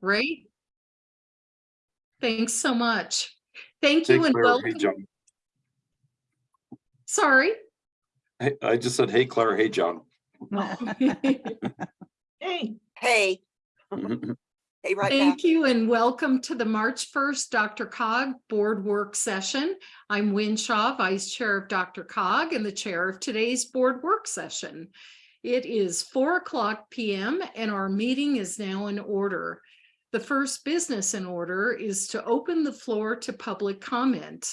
right? Thanks so much. Thank you Hey, and Claire. Hey, welcome. John. Sorry. Hey, I just said, hey, Claire. Hey, John. Hey, Hey, hey, right back. Thank you and welcome to the March 1st DRCOG Board Work Session. I'm Wynne Shaw, Vice Chair of DRCOG and the Chair of today's Board Work Session. It is 4 o'clock PM and our meeting is now in order. The first business in order is to open the floor to public comment.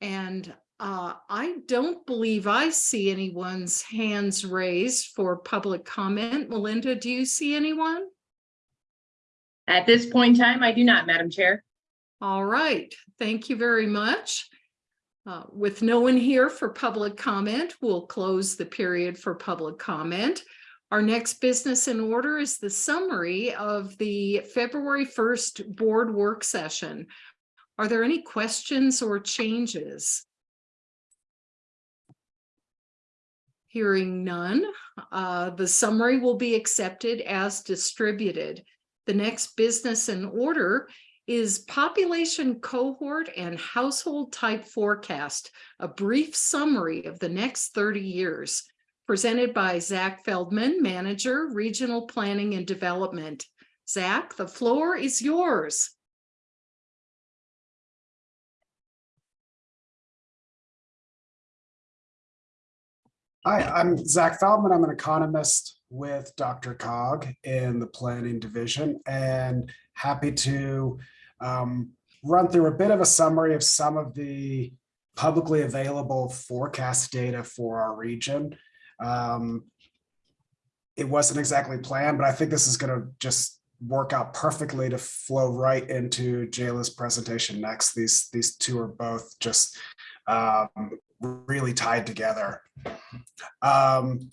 And uh, I don't believe I see anyone's hands raised for public comment. Melinda, do you see anyone? at this point in time, I do not, Madam Chair. All right, thank you very much. Uh, With no one here for public comment, we'll close the period for public comment. Our next business in order is the summary of the February 1st board work session. Are there any questions or changes? Hearing none, uh, the summary will be accepted as distributed. The next business in order is population cohort and household type forecast, a brief summary of the next 30 years, presented by Zach Feldman, Manager, Regional Planning and Development. Zach, the floor is yours. Hi, I'm Zach Feldman. I'm an economist with DRCOG in the planning division and happy to um, run through a bit of a summary of some of the publicly available forecast data for our region. Um, it wasn't exactly planned, but I think this is going to just work out perfectly to flow right into Jayla's presentation next. These, these two are both just um, really tied together. Um,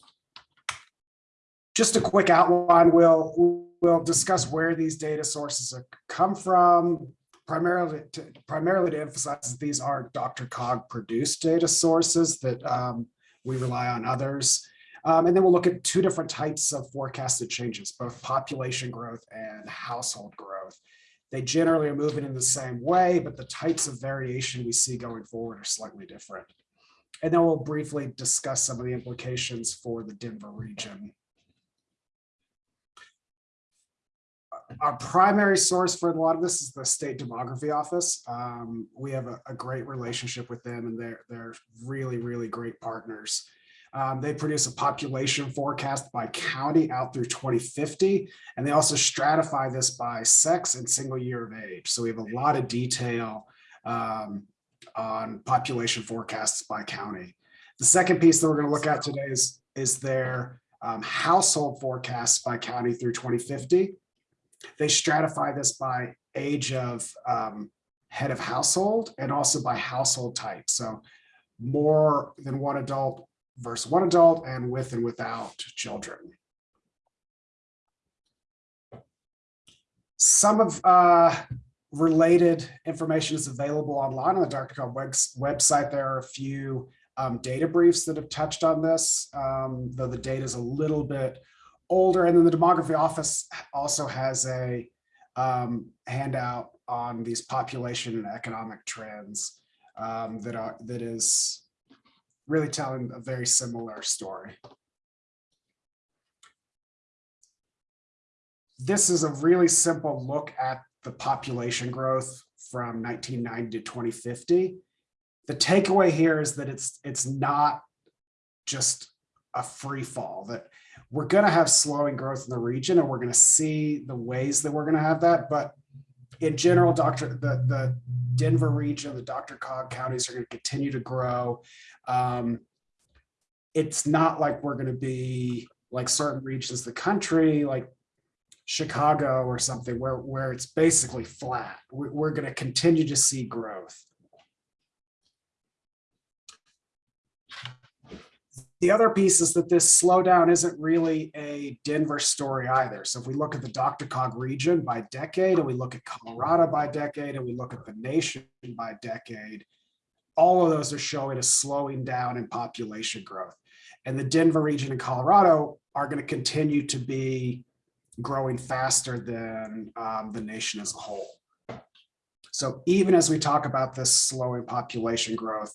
just a quick outline, we'll, we'll discuss where these data sources come from, primarily to, primarily to emphasize that these are DRCOG produced data sources that um, we rely on others. Um, and then we'll look at two different types of forecasted changes, both population growth and household growth. They generally are moving in the same way, but the types of variation we see going forward are slightly different. And then we'll briefly discuss some of the implications for the Denver region. Our primary source for a lot of this is the State Demography Office. Um, we have a, a, great relationship with them and they're, they're really, really great partners. Um, they produce a population forecast by county out through 2050, and they also stratify this by sex and single year of age. So we have a lot of detail um, on population forecasts by county. The second piece that we're going to look at today is, is their um, household forecasts by county through 2050. They stratify this by age of um, head of household and also by household type. So more than one adult versus one adult and with and without children. Some of uh, related information is available online on the Dr. Website. There are a few um, data briefs that have touched on this, um, though the data is a little bit older. And then the demography office also has a um, handout on these population and economic trends um, that are that is really telling a very similar story. This is a really simple look at the population growth from 1990 to 2050. The takeaway here is that it's it's not just a free fall, that we're going to have slowing growth in the region and we're going to see the ways that we're going to have that. But in general, Dr. The, the Denver region, the DRCOG counties are going to continue to grow. Um, it's not like we're going to be like certain regions of the country, like Chicago or something, where, where it's basically flat. We're, we're going to continue to see growth. The other piece is that this slowdown isn't really a Denver story either. So if we look at the DRCOG region by decade, and we look at Colorado by decade, and we look at the nation by decade, all of those are showing a slowing down in population growth. And the Denver region and Colorado are going to continue to be growing faster than um, the nation as a whole. So even as we talk about this slowing population growth,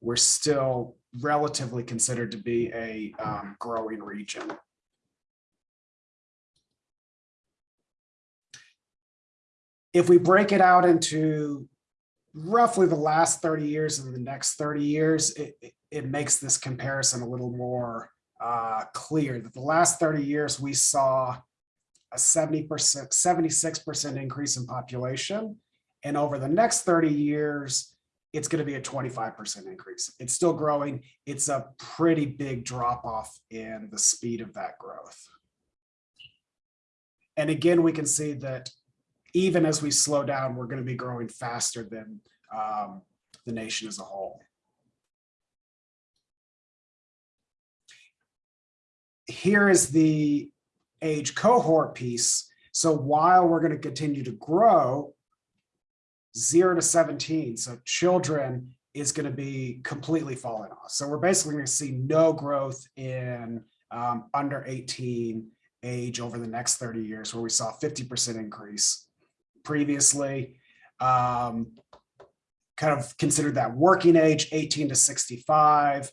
we're still relatively considered to be a um, growing region. If we break it out into roughly the last 30 years and the next 30 years, it, it- it makes this comparison a little more uh, clear that the last 30 years, we saw a 70%, 76% increase in population. And over the next 30 years, it's going to be a 25% increase. It's still growing. It's a pretty big drop off in the speed of that growth. And again, we can see that even as we slow down, we're going to be growing faster than um, the nation as a whole. Here is the age cohort piece. So while we're going to continue to grow, zero to 17, so children is going to be completely falling off. So we're basically going to see no growth in um, under 18 age over the next 30 years, where we saw 50% increase previously. Um, kind of considered that working age, 18 to 65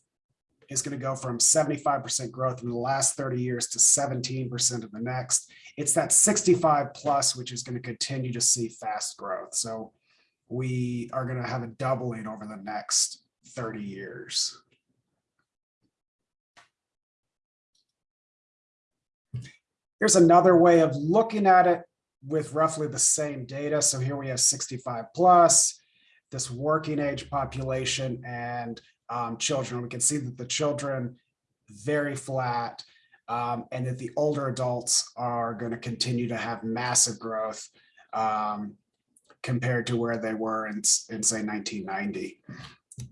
is going to go from 75% growth in the last 30 years to 17% of the next. It's that 65 plus, which is going to continue to see fast growth. So we are going to have a doubling over the next 30 years. Here's another way of looking at it with roughly the same data. So here we have 65 plus, this working age population and um, children. We can see that the children very flat um, and that the older adults are going to continue to have massive growth um, compared to where they were in, in say 1990.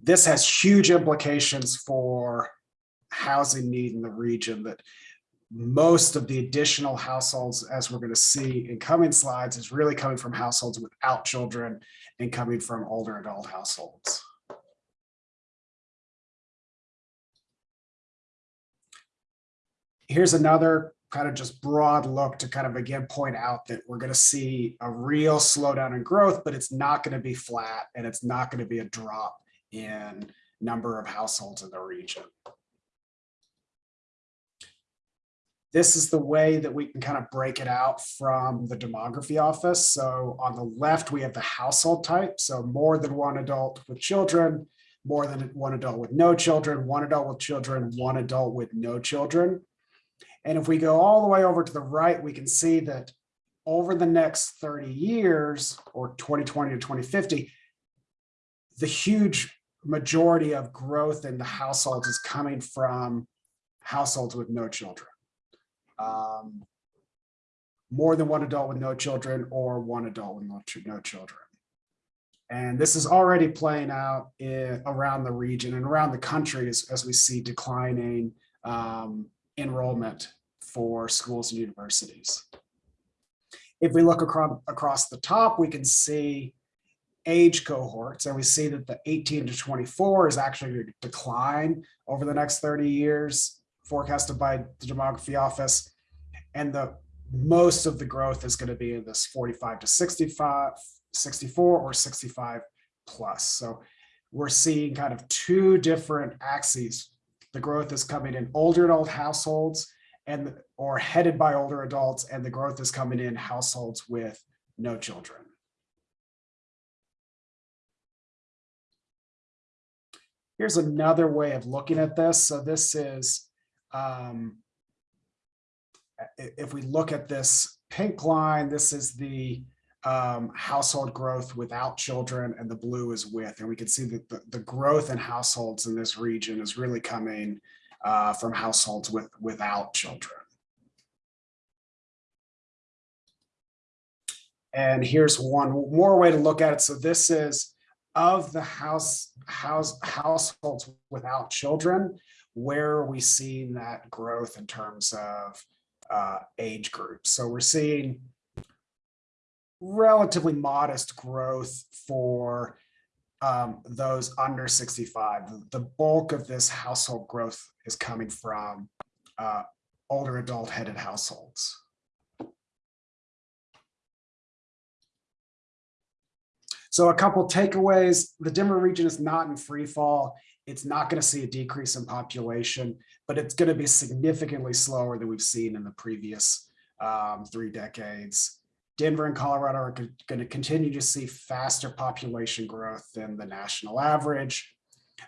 This has huge implications for housing need in the region that most of the additional households, as we're going to see in coming slides, is really coming from households without children and coming from older adult households. Here's another kind of just broad look to kind of again point out that we're going to see a real slowdown in growth, but it's not going to be flat and it's not going to be a drop in number of households in the region. This is the way that we can kind of break it out from the demography office. So on the left, we have the household type. So more than one adult with children, more than one adult with no children, one adult with children, one adult with no children. And if we go all the way over to the right, we can see that over the next 30 years or 2020 to 2050, the huge majority of growth in the households is coming from households with no children. Um, more than one adult with no children or one adult with no, no children. And this is already playing out in, around the region and around the country as, as we see declining um, enrollment for schools and universities. If we look across, across the top, we can see age cohorts and we see that the 18 to 24 is actually going to decline over the next 30 years forecasted by the demography office. And the most of the growth is going to be in this 45 to 65, 64 or 65 plus. So we're seeing kind of two different axes. The growth is coming in older adult households and or headed by older adults and the growth is coming in households with no children. Here's another way of looking at this. So this is, um, if we look at this pink line, this is the um, household growth without children and the blue is with. And we can see that the, the growth in households in this region is really coming uh, from households with without children. And here's one more way to look at it. So this is of the house, house households without children, where are we seeing that growth in terms of uh, age groups? So we're seeing relatively modest growth for um, those under 65. The bulk of this household growth is coming from uh, older adult headed households. So a couple takeaways, the Denver region is not in free fall. It's not gonna see a decrease in population, but it's gonna be significantly slower than we've seen in the previous um, three decades. Denver and Colorado are going to continue to see faster population growth than the national average.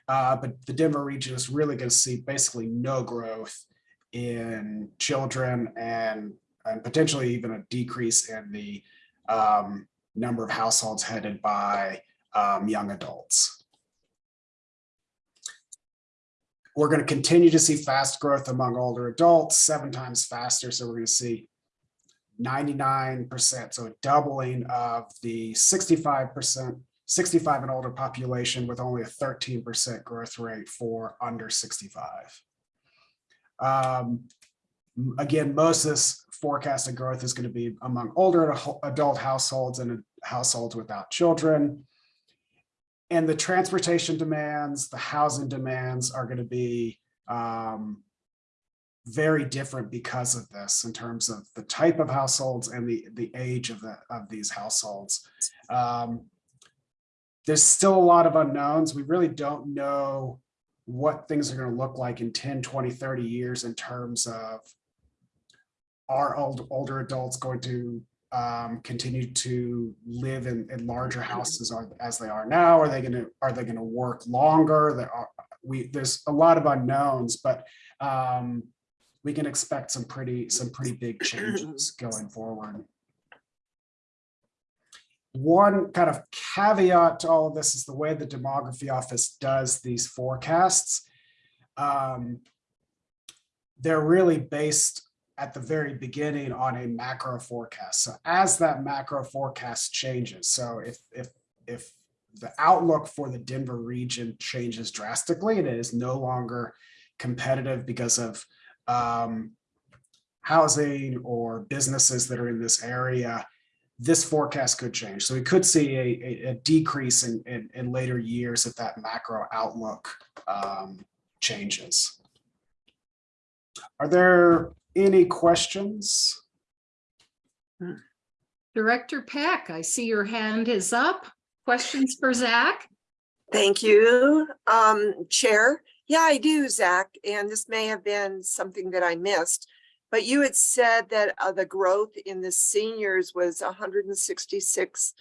Uh, but the Denver region is really going to see basically no growth in children and, and potentially even a decrease in the um, number of households headed by um, young adults. We're going to continue to see fast growth among older adults, seven times faster. So we're going to see 99%, so a doubling of the 65%, 65 and older population with only a 13% growth rate for under 65. Um, again, most of this forecasted growth is going to be among older adult households and households without children. And the transportation demands, the housing demands are going to be um, very different because of this in terms of the type of households and the, the age of the, of these households. Um, there's still a lot of unknowns. We really don't know what things are going to look like in 10, 20, 30 years in terms of are old, older adults going to um, continue to live in, in larger houses as they are now? Are they going to, are they going to work longer? There are, we, there's a lot of unknowns, but um, we can expect some pretty, some pretty big changes going forward. One kind of caveat to all of this is the way the demography office does these forecasts. Um, They're really based at the very beginning on a macro forecast. So as that macro forecast changes, so if, if, if the outlook for the Denver region changes drastically and it is no longer competitive because of um, housing or businesses that are in this area, this forecast could change. So we could see a, a, a decrease in, in, in later years if that macro outlook um, changes. Are there any questions? Director Peck, I see your hand is up. Questions for Zach? Thank you, um, Chair. Yeah, I do, Zach, and this may have been something that I missed. But you had said that uh, the growth in the seniors was hundred and sixty-six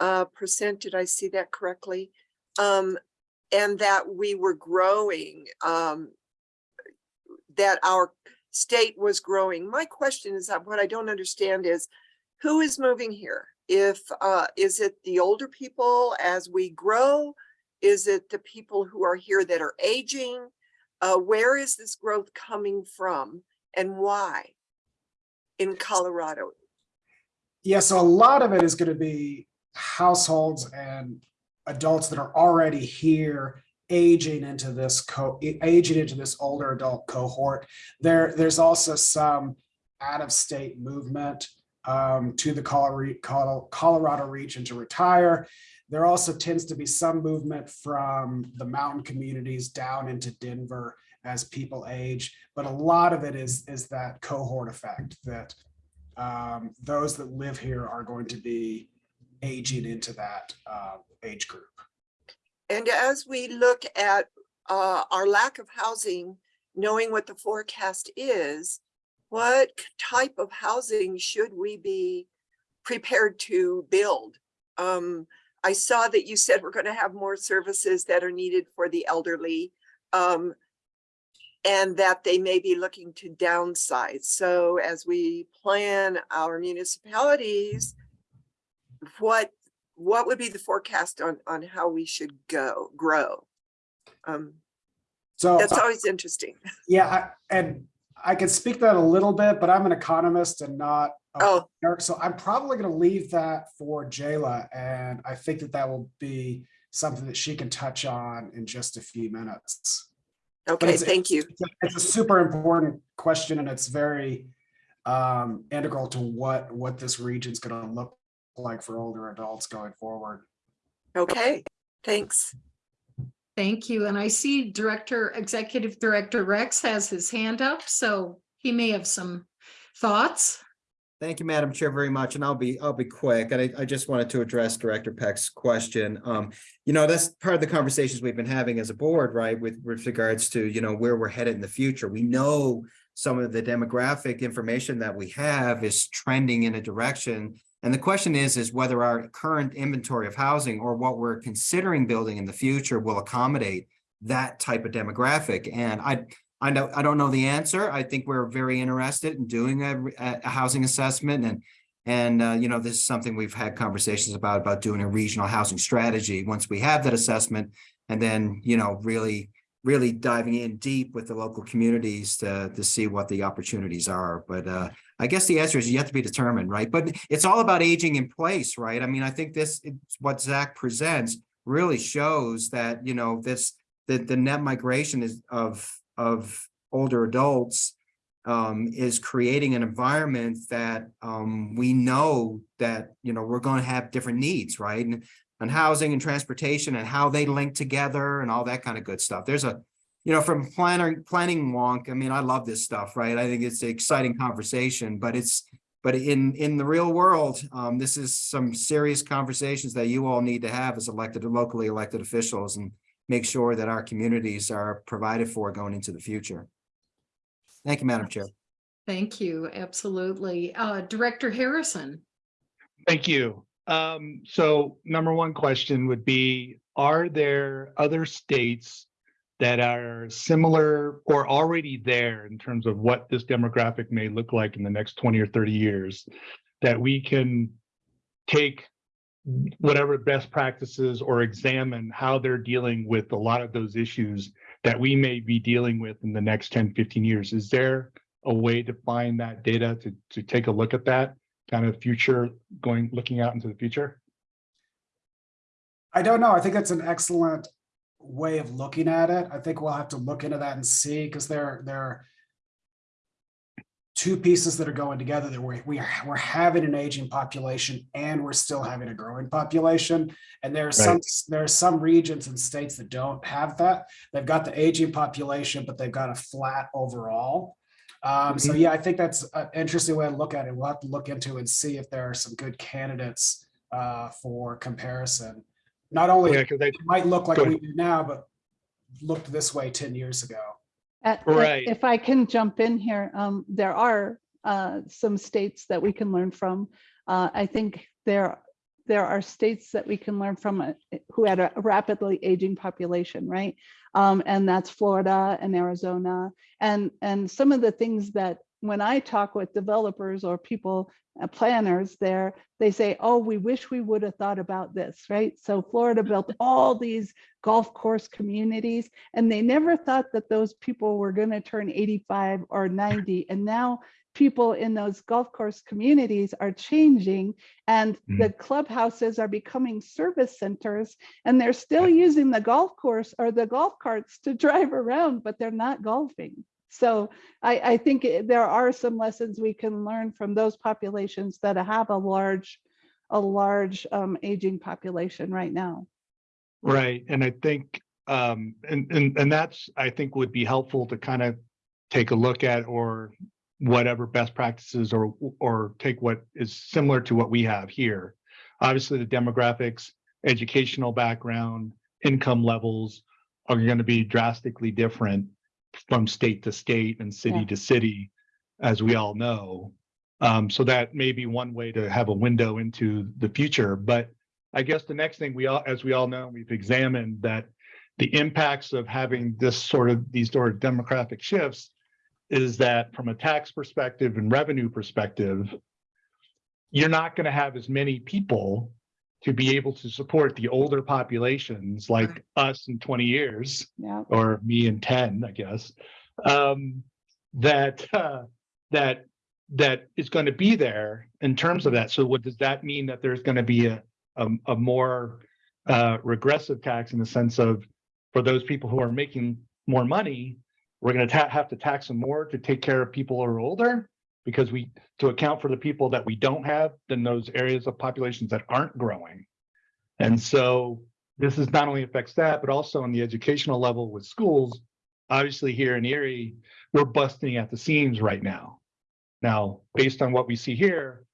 uh, percent. Did I see that correctly? Um, and that we were growing, um, that our state was growing. My question is that what I don't understand is who is moving here? If, uh, is it the older people as we grow? Is it the people who are here that are aging? Uh, where is this growth coming from and why in Colorado? Yeah, so a lot of it is going to be households and adults that are already here aging into this co aging into this older adult cohort. There, there's also some out-of-state movement um, to the Colorado region to retire. There also tends to be some movement from the mountain communities down into Denver as people age, but a lot of it is is that cohort effect that um, those that live here are going to be aging into that uh, age group. And as we look at uh, our lack of housing, knowing what the forecast is, what type of housing should we be prepared to build? Um, I saw that you said we're going to have more services that are needed for the elderly. Um, and that they may be looking to downsize. So as we plan our municipalities, what what would be the forecast on on how we should go grow? Um, So that's uh, always interesting. yeah, I, and I can speak that a little bit, but I'm an economist and not Oh, planner, so I'm probably going to leave that for Jayla, and I think that that will be something that she can touch on in just a few minutes. okay, it's- thank you. It's a- It's a super important question and it's very um, integral to what, what this region's gonna look like for older adults going forward. Okay, thanks. Thank you. And I see Director, Executive Director Rex has his hand up, so he may have some thoughts. Thank you, Madam Chair, very much, and I'll be, I'll be quick. And I, I just wanted to address Director Peck's question. Um, you know, that's part of the conversations we've been having as a board, right, with, with regards to, you know, where we're headed in the future. We know some of the demographic information that we have is trending in a direction. And the question is, is whether our current inventory of housing or what we're considering building in the future will accommodate that type of demographic. And I, I know, I don't know the answer. I think we're very interested in doing a, a housing assessment and, and, uh, you know, this is something we've had conversations about, about doing a regional housing strategy once we have that assessment. And then, you know, really, really diving in deep with the local communities to, to see what the opportunities are. But, uh, I guess the answer is yet to be determined, right? But it's all about aging in place, right? I mean, I think this, what Zach presents really shows that, you know, this, the, the net migration is of, of older adults um, is creating an environment that um, we know that, you know, we're going to have different needs, right? And, and housing and transportation and how they link together and all that kind of good stuff. There's a, you know, from planner, planning wonk, I mean, I love this stuff, right? I think it's an exciting conversation, but it's, but in, in the real world, um, this is some serious conversations that you all need to have as elected, locally elected officials and make sure that our communities are provided for going into the future. Thank you, Madam Chair. Thank you, absolutely. Uh, Director Harrison. Thank you. Um, so number one question would be, are there other states that are similar or already there in terms of what this demographic may look like in the next 20 or 30 years that we can take whatever best practices or examine how they're dealing with a lot of those issues that we may be dealing with in the next 10, 15 years? Is there a way to find that data to, to take a look at that kind of future going, looking out into the future? I don't know. I think that's an excellent way of looking at it. I think we'll have to look into that and see, because there, there two pieces that are going together that we, we are, we're having an aging population and we're still having a growing population. And there are some, there are some regions and states that don't have that. They've got the aging population, but they've got a flat overall. Um, so yeah, I think that's an interesting way to look at it. We'll have to look into and see if there are some good candidates uh, for comparison. Not only Yeah, it might look like we do now, but looked this way 10 years ago. Uh, Right. If I can jump in here, um, there are uh, some states that we can learn from. Uh, I think there, there are states that we can learn from uh, who had a rapidly aging population, right? Um, And that's Florida and Arizona. And, and some of the things that when I talk with developers or people, uh, planners there, they say, oh, we wish we would have thought about this, right? So Florida built all these golf course communities and they never thought that those people were going to turn 85 or 90 and now people in those golf course communities are changing and the clubhouses are becoming service centers and they're still using the golf course or the golf carts to drive around but they're not golfing so I, I think there are some lessons we can learn from those populations that have a large a large um, aging population right now right, and I think, um, and, and, and that's, I think would be helpful to kind of take a look at or whatever best practices or, or take what is similar to what we have here. Obviously, the demographics, educational background, income levels are going to be drastically different from state to state and city Yeah. to city, as we all know. Um, so that may be one way to have a window into the future, but I guess the next thing we all, as we all know, we've examined that the impacts of having this sort of, these sort of demographic shifts is that from a tax perspective and revenue perspective, you're not going to have as many people to be able to support the older populations like us in 20 years yeah. or me in 10, I guess, um, that, uh, that, that is going to be there in terms of that. So what does that mean that there's going to be a, a, a more, uh, regressive tax in the sense of for those people who are making more money, we're going to have to tax them more to take care of people who are older because we, to account for the people that we don't have in those areas of populations that aren't growing. And so this is not only affects that, but also on the educational level with schools. Obviously here in Erie, we're busting at the seams right now. Now, based on what we see here,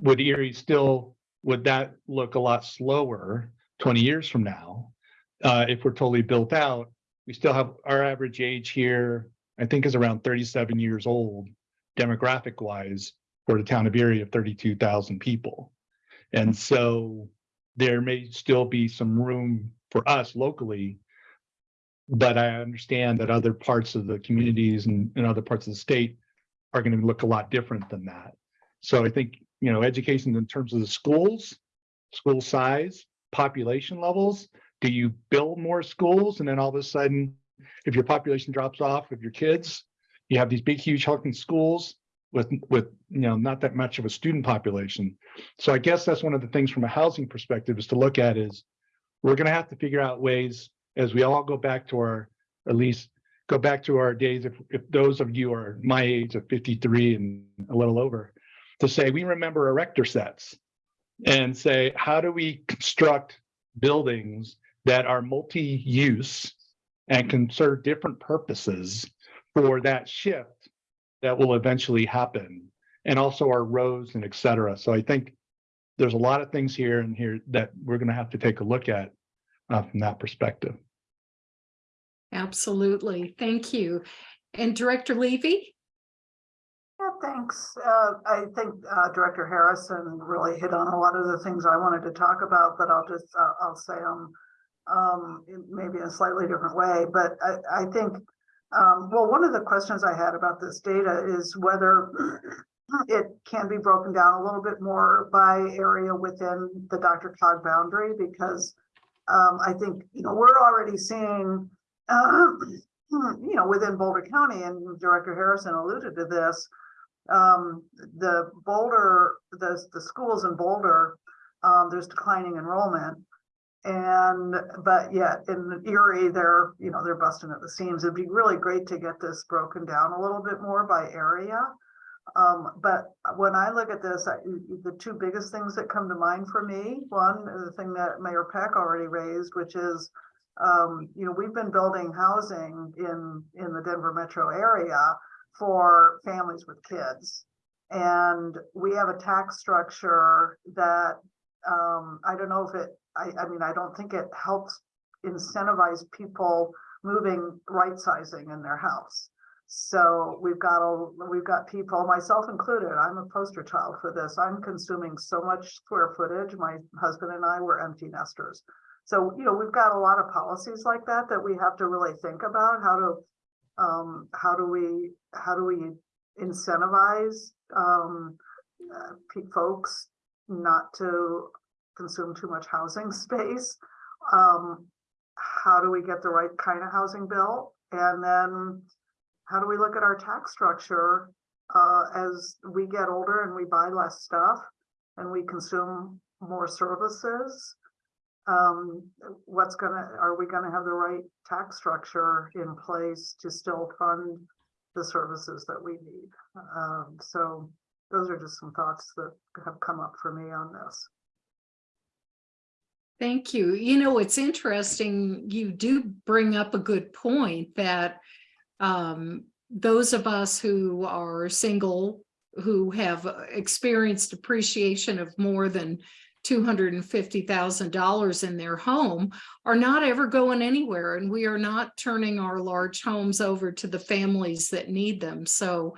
would Erie still, would that look a lot slower twenty years from now? Uh, if we're totally built out, we still have our average age here, I think is around thirty-seven years old, demographic wise, for the town of Erie of thirty-two thousand people. And hmm. so there may still be some room for us locally. But I understand that other parts of the communities and, and other parts of the state are going to look a lot different than that. So I think, you know, education in terms of the schools, school size, population levels, do you build more schools and then all of a sudden, if your population drops off with your kids, you have these big, huge hulking schools with, with, you know, not that much of a student population. So I guess that's one of the things from a housing perspective is to look at is we're going to have to figure out ways as we all go back to our, at least go back to our days, if, if those of you are my age of 53 and a little over, to say, we remember erector sets and say, how do we construct buildings that are multi-use and can serve different purposes for that shift that will eventually happen and also our roads and et cetera. So I think there's a lot of things here and here that we're going to have to take a look at uh, from that perspective. Absolutely. Thank you. And Director Levy? Yeah, thanks. Uh, I think uh, Director Harrison really hit on a lot of the things I wanted to talk about, but I'll just, uh, I'll say them um, in maybe in a slightly different way. But I, I think, um, well, one of the questions I had about this data is whether it can be broken down a little bit more by area within the DRCOG boundary, because um, I think, you know, we're already seeing, uh, you know, within Boulder County, and Director Harrison alluded to this, um, the Boulder, the, the schools in Boulder, um, there's declining enrollment. And, but yet in Erie, they're, you know, they're busting at the seams. It'd be really great to get this broken down a little bit more by area. Um, but when I look at this, I, the two biggest things that come to mind for me, one, the thing that Mayor Peck already raised, which is, um, you know, we've been building housing in, in the Denver metro area for families with kids. And we have a tax structure that, um, I don't know if it, I, I mean, I don't think it helps incentivize people moving, right sizing in their house. So we've got, a we've got people, myself included, I'm a poster child for this. I'm consuming so much square footage. My husband and I were empty nesters. So, you know, we've got a lot of policies like that that we have to really think about how to, um, how do we, how do we incentivize, um, uh, folks not to consume too much housing space? Um, how do we get the right kind of housing built? And then how do we look at our tax structure uh, as we get older and we buy less stuff and we consume more services? Um, what's gonna, are we gonna have the right tax structure in place to still fund the services that we need? Um, so those are just some thoughts that have come up for me on this. Thank you. You know, it's interesting. You do bring up a good point that um, those of us who are single, who have experienced appreciation of more than $250,000 in their home are not ever going anywhere. And we are not turning our large homes over to the families that need them. So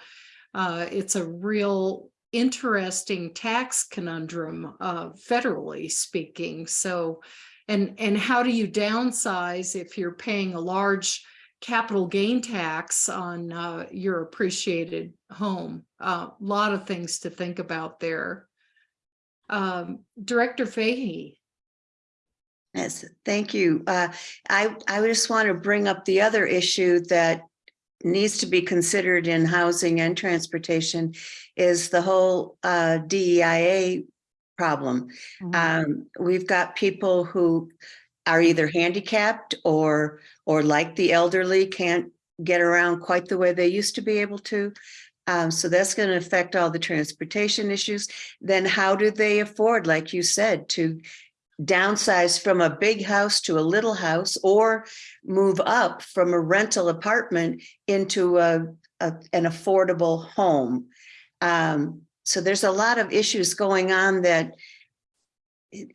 uh, it's a real interesting tax conundrum, uh, federally speaking. So, and, and how do you downsize if you're paying a large capital gain tax on uh, your appreciated home? A lot of things to think about there. Um, Director Fahey. Yes, thank you. Uh, I, I just want to bring up the other issue that needs to be considered in housing and transportation is the whole uh, DEIA problem. Mhm. Um, we've got people who are either handicapped or, or like the elderly, can't get around quite the way they used to be able to. Um, so that's going to affect all the transportation issues. Then how do they afford, like you said, to downsize from a big house to a little house or move up from a rental apartment into a, a- an affordable home? Um, so there's a lot of issues going on that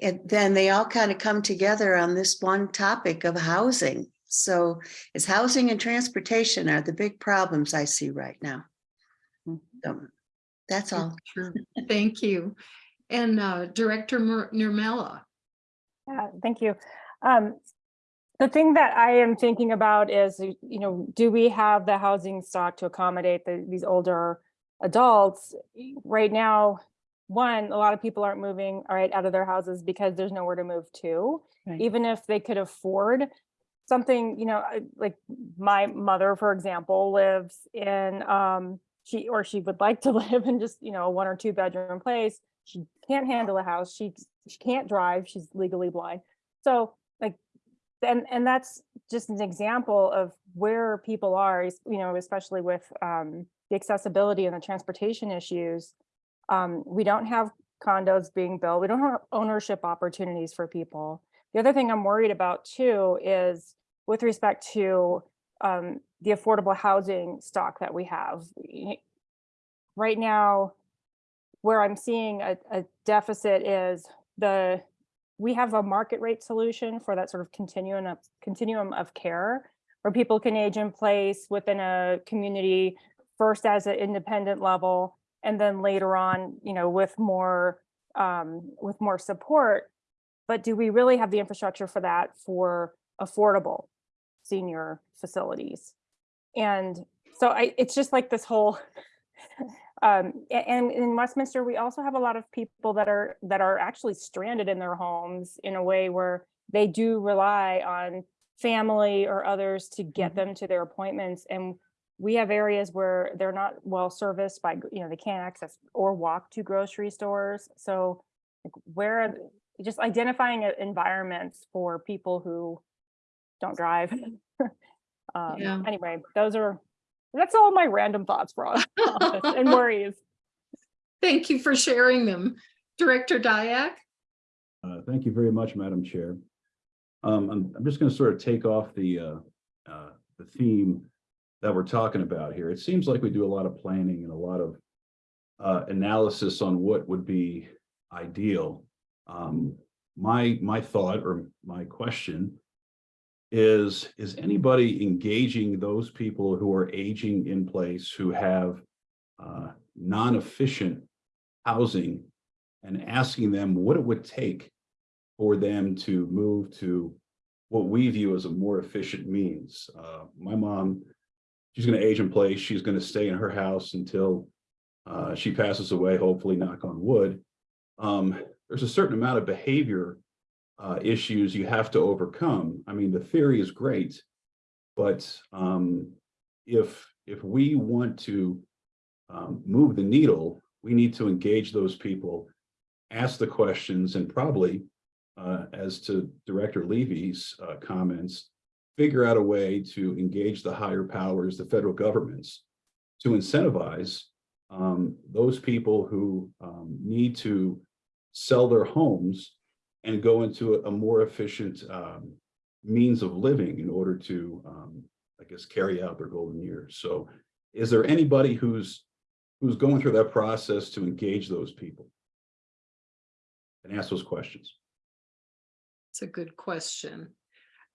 and then they all kind of come together on this one topic of housing. So it's housing and transportation are the big problems I see right now. So that's all. Thank you. And uh, Director Nurmela. Yeah, thank you. Um, the thing that I am thinking about is, you know, do we have the housing stock to accommodate the, these older adults? Right now, one, a lot of people aren't moving, all right, out of their houses because there's nowhere to move to. Right. Even if they could afford something, you know, like my mother, for example, lives in, um, she, or she would like to live in just, you know, a one or two bedroom place. She can't handle a house. She, she can't drive. She's legally blind. So like, and, and that's just an example of where people are, you know, especially with um, the accessibility and the transportation issues. Um, we don't have condos being built. We don't have ownership opportunities for people. The other thing I'm worried about too is with respect to um, the affordable housing stock that we have. Right now, where I'm seeing a, a deficit is the, we have a market rate solution for that sort of continuum of, continuum of care where people can age in place within a community first as an independent level and then later on, you know, with more, um, with more support. But do we really have the infrastructure for that for affordable senior facilities? And so I, it's just like this whole, um, and in Westminster, we also have a lot of people that are, that are actually stranded in their homes in a way where they do rely on family or others to get them to their appointments. And we have areas where they're not well serviced by, you know, they can't access or walk to grocery stores. So like where, just identifying environments for people who don't drive. Um, Yeah. Anyway, those are, that's all my random thoughts for all all this and worries. Thank you for sharing them. Director Dyak? Uh, Thank you very much, Madam Chair. Um, I'm, I'm just going to sort of take off the, uh, uh, the theme that we're talking about here. It seems like we do a lot of planning and a lot of uh, analysis on what would be ideal. Um, my, my thought or my question is, is anybody engaging those people who are aging in place who have uh, non-efficient housing and asking them what it would take for them to move to what we view as a more efficient means. Uh, my mom, she's going to age in place. She's going to stay in her house until uh, she passes away, hopefully knock on wood. Um, there's a certain amount of behavior uh, issues you have to overcome. I mean, the theory is great, but um, if if we want to um, move the needle, we need to engage those people, ask the questions, and probably, uh, as to Director Levy's uh, comments, figure out a way to engage the higher powers, the federal governments, to incentivize um, those people who um, need to sell their homes and go into a, a more efficient um, means of living in order to, um, I guess, carry out their golden years. So is there anybody who's who's going through that process to engage those people? And ask those questions. It's a good question.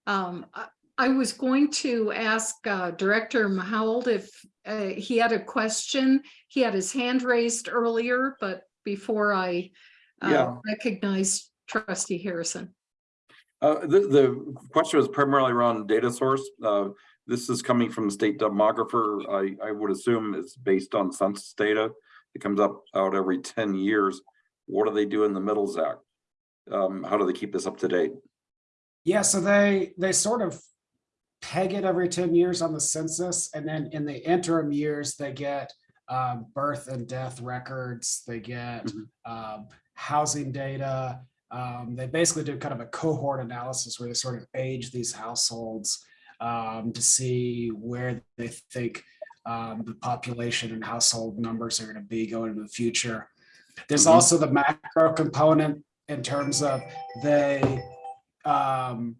Um, I, I was going to ask uh, Director Mahald if uh, he had a question. He had his hand raised earlier, but before I uh, Yeah. recognize trustee Harrison. Uh, the, the question was primarily around data source. Uh, this is coming from the state demographer. I, I would assume it's based on census data. It comes up out every ten years. What do they do in the middle, Zach? Um, how do they keep this up to date? Yeah, so they, they sort of peg it every ten years on the census, and then in the interim years, they get um, birth and death records, they get Mhm. um, housing data. Um, they basically do kind of a cohort analysis where they sort of age these households um, to see where they think um, the population and household numbers are gonna be going into the future. There's Mhm. also the macro component in terms of they um,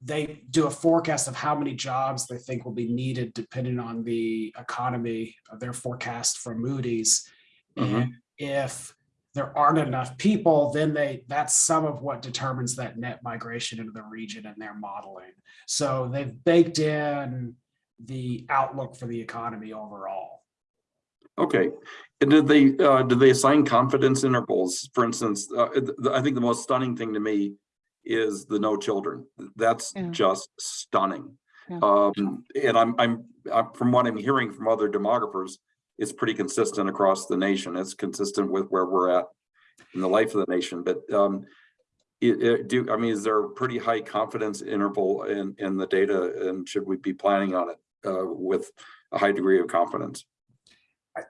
they do a forecast of how many jobs they think will be needed depending on the economy of their forecast from Moody's. Mhm. And if there aren't enough people, then they, that's some of what determines that net migration into the region in their modeling. So they've baked in the outlook for the economy overall. Okay, and did they, uh, did they assign confidence intervals? For instance, uh, th- th- I think the most stunning thing to me is the no children. That's Yeah. just stunning. Yeah. Um, and I'm, I'm, uh, from what I'm hearing from other demographers, it's pretty consistent across the nation. It's consistent with where we're at in the life of the nation, but, um, it, it do, I mean, is there a pretty high confidence interval in, in the data and should we be planning on it, uh, with a high degree of confidence?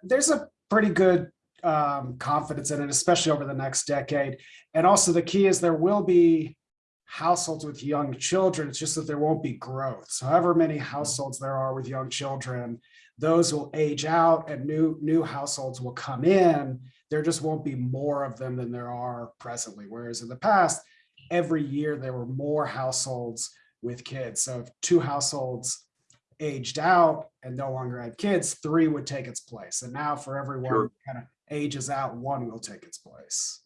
There's a pretty good um, confidence in it, especially over the next decade. And also the key is there will be households with young children. It's just that there won't be growth. So however many households there are with young children, those will age out and new, new households will come in. There just won't be more of them than there are presently. Whereas in the past, every year there were more households with kids. So if two households aged out and no longer had kids, three would take its place. And now for everyone Sure. kind of ages out, one will take its place.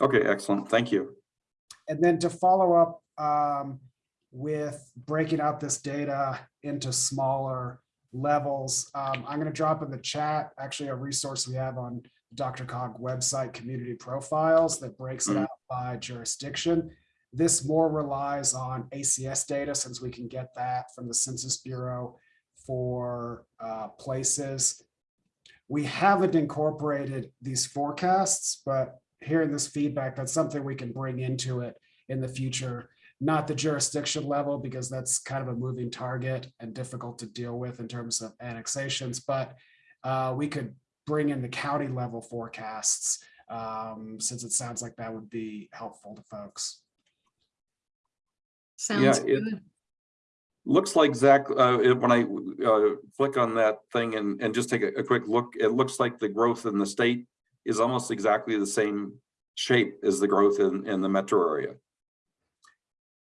Okay, excellent. Thank you. And then to follow up um, with breaking out this data into smaller levels, um, I'm going to drop in the chat, actually a resource we have on the DRCOG website, community profiles that breaks it Mhm. out by jurisdiction. This more relies on ACS data since we can get that from the Census Bureau for uh, places. We haven't incorporated these forecasts, but hearing this feedback, that's something we can bring into it in the future. Not the jurisdiction level, because that's kind of a moving target and difficult to deal with in terms of annexations, but uh, we could bring in the county level forecasts, um, since it sounds like that would be helpful to folks. Sounds it- good. Looks like Zach, uh, it- when I, uh, flick on that thing and, and just take a, a quick look, it looks like the growth in the state is almost exactly the same shape as the growth in, in the metro area.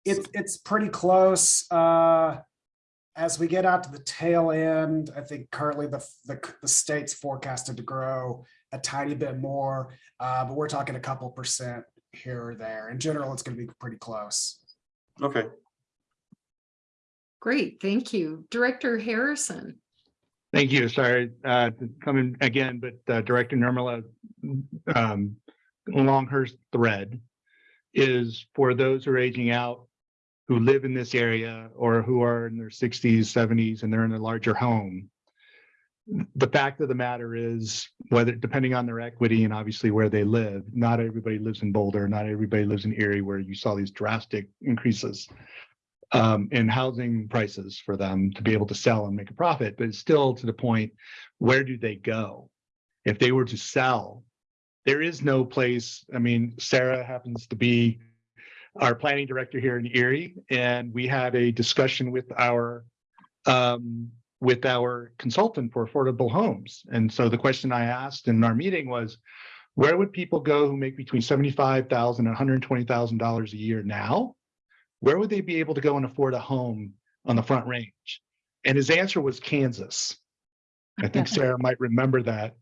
It's, it's pretty close. Uh, as we get out to the tail end, I think currently the, the, the state's forecasted to grow a tiny bit more, uh, but we're talking a couple percent here or there. In general, it's gonna be pretty close. Okay, Great, thank you. Director Harrison. Thank you. Sorry, uh, to come in again, but uh, Director Nirmala, um, along her thread is for those who are aging out, who live in this area or who are in their sixties, seventies, and they're in a larger home. The fact of the matter is, whether, depending on their equity and obviously where they live, not everybody lives in Boulder, not everybody lives in Erie, where you saw these drastic increases um, in housing prices for them to be able to sell and make a profit, but it's still to the point, where do they go? If they were to sell, there is no place, I mean, Sarah happens to be our planning director here in Erie, and we had a discussion with our um, with our consultant for affordable homes. And so the question I asked in our meeting was, where would people go who make between seventy-five thousand and hundred and twenty thousand dollars a year now? Where would they be able to go and afford a home on the front range? And his answer was Kansas. I think Sarah might remember that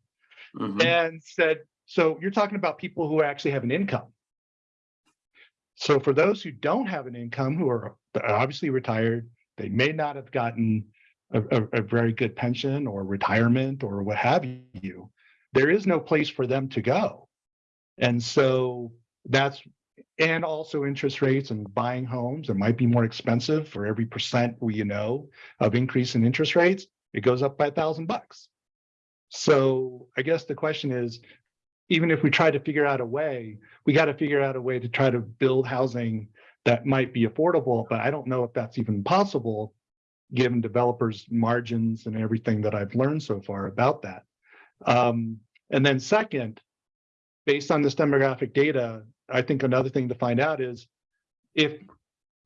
Mhm. and said, so you're talking about people who actually have an income. So for those who don't have an income, who are obviously retired, they may not have gotten a, a, a very good pension or retirement or what have you. There is no place for them to go. And so that's, and also interest rates and buying homes, it might be more expensive for every percent we know of increase in interest rates, it goes up by a thousand bucks. So I guess the question is, even if we try to figure out a way, we got to figure out a way to try to build housing that might be affordable, but I don't know if that's even possible given developers margins and everything that I've learned so far about that. Um, and then second, based on this demographic data, I think another thing to find out is if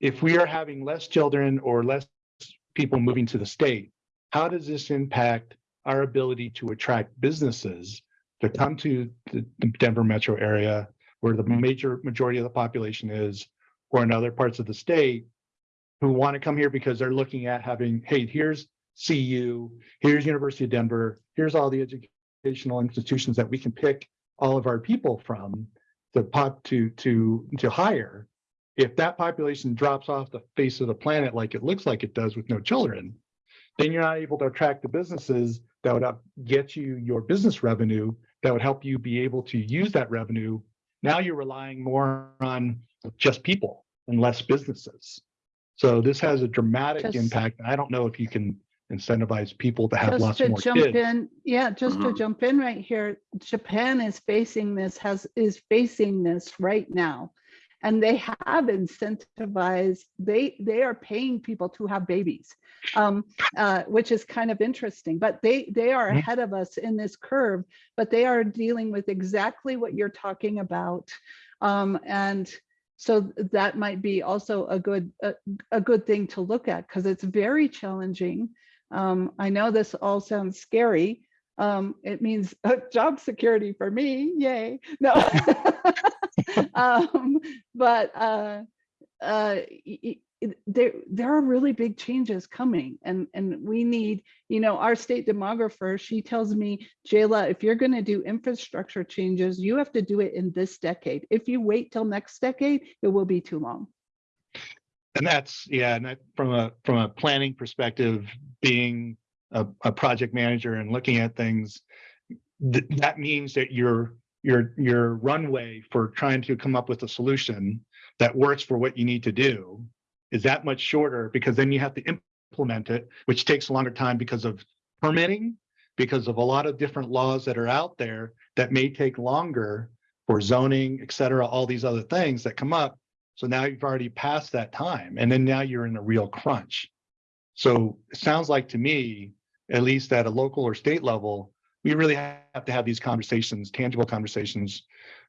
if we are having less children or less people moving to the state, how does this impact our ability to attract businesses to come to the Denver metro area where the major majority of the population is, or in other parts of the state, who want to come here because they're looking at having, hey, here's CU, here's University of Denver, here's all the educational institutions that we can pick all of our people from to pop to to to hire. If that population drops off the face of the planet like it looks like it does with no children, then you're not able to attract the businesses that would get you your business revenue that would help you be able to use that revenue. Now you're relying more on just people and less businesses. So this has a dramatic Just- impact. I don't know if you can incentivize people to have Just lots to more jump kids. in, yeah, just to Mhm. jump in right here, Japan is facing this, has, is facing this right now. And they have incentivized, they, they are paying people to have babies, um, uh, which is kind of interesting, but they, they are ahead of us in this curve, but they are dealing with exactly what you're talking about. Um, and so that might be also a good, a, a good thing to look at, because it's very challenging. Um, I know this all sounds scary. Um, it means uh, job security for me, yay. No. um, but uh, uh, there, there are really big changes coming and, and we need, you know, our state demographer, she tells me, Jayla, if you're gonna do infrastructure changes, you have to do it in this decade. If you wait till next decade, it will be too long. And that's, yeah, and that from a, from a planning perspective, being a, a project manager and looking at things, th- that means that your, your, your runway for trying to come up with a solution that works for what you need to do is that much shorter because then you have to implement it, which takes a longer time because of permitting, because of a lot of different laws that are out there that may take longer for zoning, et cetera, all these other things that come up. So now you've already passed that time and then now you're in a real crunch. So it sounds like to me, at least at a local or state level, we really have to have these conversations, tangible conversations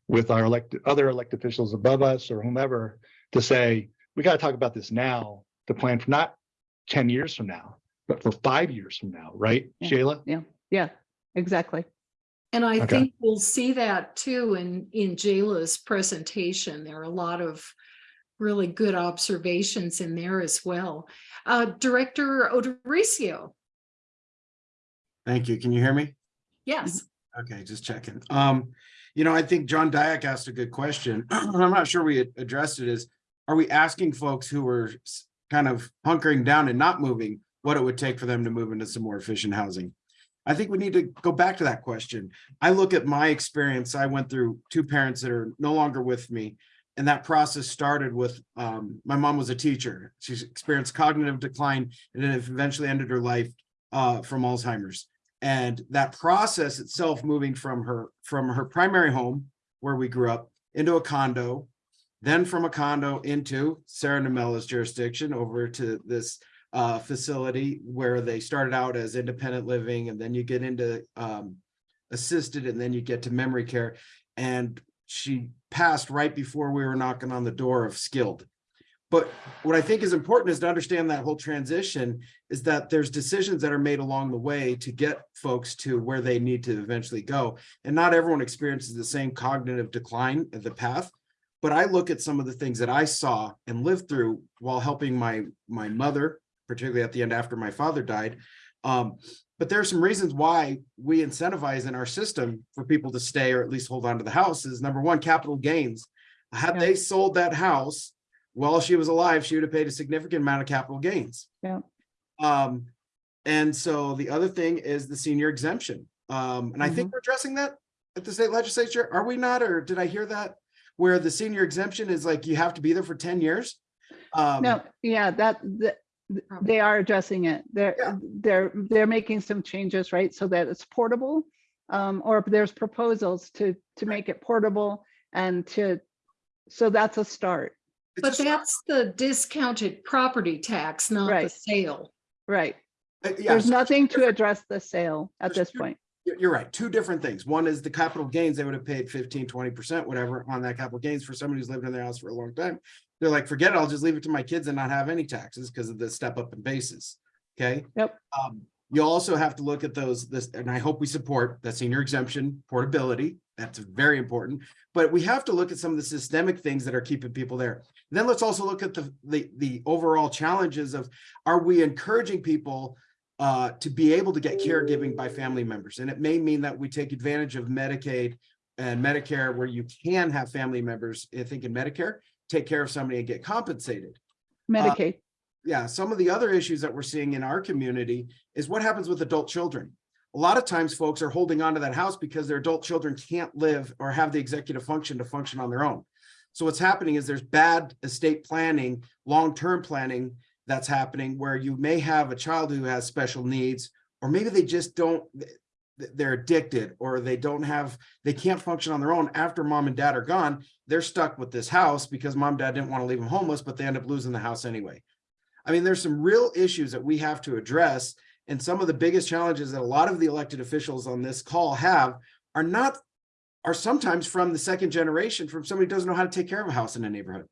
with our elected, other elected officials above us or whomever to say, we got to talk about this now to plan for not ten years from now, but for five years from now, right, Yeah. Jayla? Yeah, yeah, exactly. And I Okay. think we'll see that too in, in Jayla's presentation. There are a lot of really good observations in there as well. Uh, Director Odericio, Thank you. Can you hear me? Yes. Okay, just checking. Um, you know, I think John Dyack asked a good question. I'm not sure we addressed it is, are we asking folks who were kind of hunkering down and not moving, what it would take for them to move into some more efficient housing? I think we need to go back to that question. I look at my experience. I went through two parents that are no longer with me. And that process started with, um, my mom was a teacher. She's experienced cognitive decline and then eventually ended her life uh, from Alzheimer's. And that process itself, moving from her, from her primary home, where we grew up, into a condo, then from a condo into Sarah Namella's jurisdiction over to this uh, facility where they started out as independent living and then you get into um, assisted and then you get to memory care. And she passed right before we were knocking on the door of skilled. But what I think is important is to understand that whole transition is that there's decisions that are made along the way to get folks to where they need to eventually go. And not everyone experiences the same cognitive decline of the path. But I look at some of the things that I saw and lived through while helping my my mother, particularly at the end after my father died. Um, but there are some reasons why we incentivize in our system for people to stay or at least hold on to the house is number one, capital gains. Had Yeah. they sold that house while she was alive, she would have paid a significant amount of capital gains. Yeah. Um, and so the other thing is the senior exemption. Um, and I think we're addressing that at the state legislature. Are we not, or did I hear that? Where the senior exemption is like, you have to be there for ten years? Um, No, yeah, that, that, th- they are addressing it. They're, Yeah. they're, they're making some changes, right? So that it's portable. Um, or there's proposals to, to make it portable and to, so that's a start, it's But just- that's the discounted property tax, not the sale. right? uh, yeah, There's so nothing to address the sale at There's this two- point. You're, you're right, two different things. One is the capital gains, they would have paid 15, 20 percent, whatever, on that capital gains for somebody who's lived in their house for a long time. They're like, forget it, I'll just leave it to my kids and not have any taxes because of the step up in basis. Okay? Yep. Um, you also have to look at those, this, and I hope we support the senior exemption portability. That's very important. But we have to look at some of the systemic things that are keeping people there. Then let's also look at the, the, the overall challenges of, are we encouraging people uh, to be able to get caregiving by family members? And it may mean that we take advantage of Medicaid and Medicare where you can have family members, I think in Medicare, take care of somebody and get compensated Medicaid. yeah, some of the other issues that we're seeing in our community is what happens with adult children. A lot of times folks are holding on to that house because their adult children can't live or have the executive function to function on their own. So what's happening is there's bad estate planning, long-term planning that's happening where you may have a child who has special needs, or maybe they just don't, they're addicted or they don't have, they can't function on their own after mom and dad are gone. They're stuck with this house because mom and dad didn't want to leave them homeless, but they end up losing the house anyway. I mean, there's some real issues that we have to address. And some of the biggest challenges that a lot of the elected officials on this call have are not, are sometimes from the second generation, from somebody who doesn't know how to take care of a house in a neighborhood.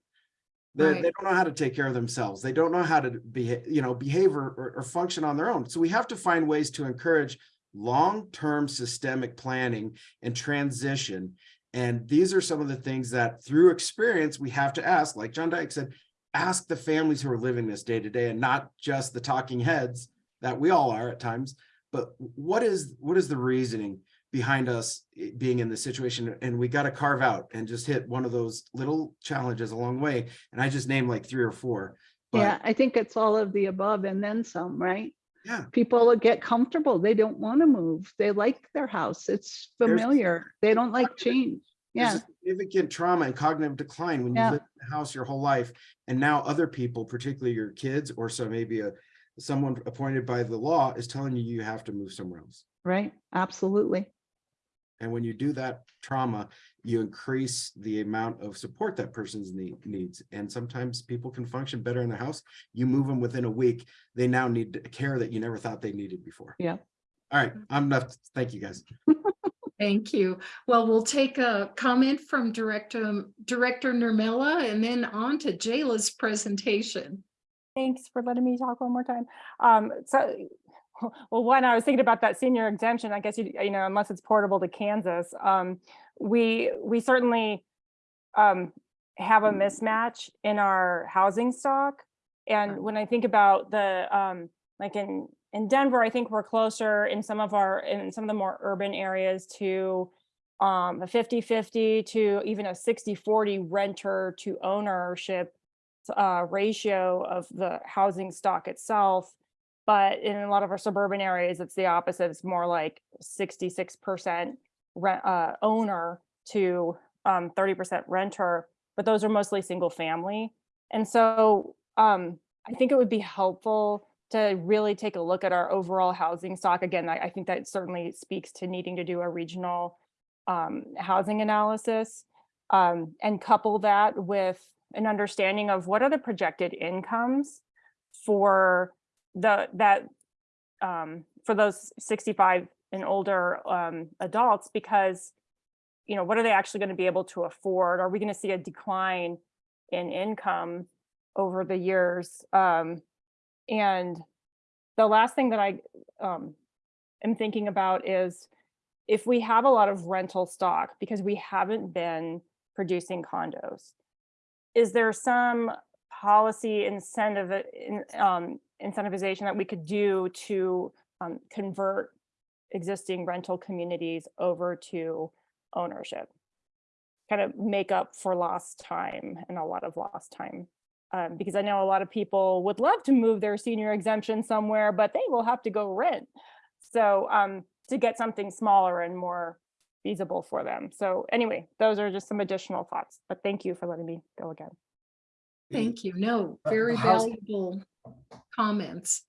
They, Right. they don't know how to take care of themselves. They don't know how to be, you know, behave or, or, or function on their own. So we have to find ways to encourage long-term systemic planning and transition. And these are some of the things that through experience, we have to ask, like John Dyke said, ask the families who are living this day to day and not just the talking heads that we all are at times. But what is what is the reasoning behind us eh, being in this situation? And we got to carve out and just hit one of those little challenges along the way. And I just named like three or four. But Yeah, I think it's all of the above and then some, right? Yeah. People get comfortable. They don't want to move. They like their house. It's There's- familiar. They don't like change. Yeah, significant trauma and cognitive decline when you Yeah. live in the house your whole life. And now other people, particularly your kids or so maybe a someone appointed by the law is telling you you have to move somewhere else. right. Absolutely. And when you do that trauma, you increase the amount of support that person's need needs. And sometimes people can function better in the house. You move them within a week, they now need care that you never thought they needed before. Yeah. All right, I'm enough. Thank you, guys. Thank you. Well, we'll take a comment from Director, Director Nermella and then on to Jayla's presentation. Thanks for letting me talk one more time. Um, so, well, one, I was thinking about that senior exemption, I guess, you, you know, unless it's portable to Kansas, um, we, we certainly um, have a mismatch in our housing stock. And when I think about the, um, like in, in Denver, I think we're closer in some of our, in some of the more urban areas to um, a 50-50 to even a 60-40 renter to ownership uh, ratio of the housing stock itself. But in a lot of our suburban areas, it's the opposite. It's more like 66% rent, uh, owner to um, 30% renter, but those are mostly single family. And so um, I think it would be helpful to really take a look at our overall housing stock. Again, I, I think that certainly speaks to needing to do a regional um, housing analysis um, and couple that with an understanding of what are the projected incomes for the that um, for those 65 and older um, adults because you know what are they actually going to be able to afford? Are we going to see a decline in income over the years? Um, and the last thing that i um, am thinking about is if we have a lot of rental stock because we haven't been producing condos is there some policy incentive uh, um, incentivization that we could do to um, convert existing rental communities over to ownership? Kind of make up for lost time and a lot of lost time. Um, because i know a lot of people would love to move their senior exemption somewhere but they will have to go rent. So um, to get something smaller and more feasible for them so anyway those are just some additional thoughts but thank you for letting me go again Thank you. No, Uh, very the valuable comments.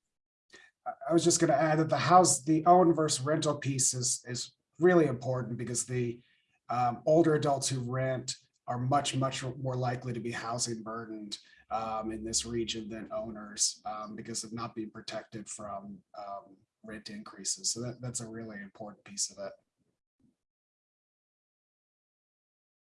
I- I was just gonna add that the house, the own versus rental piece is, is really important because the um, older adults who rent are much, much more likely to be housing burdened um, in this region than owners um, because of not being protected from um, rent increases. So that, that's a really important piece of it.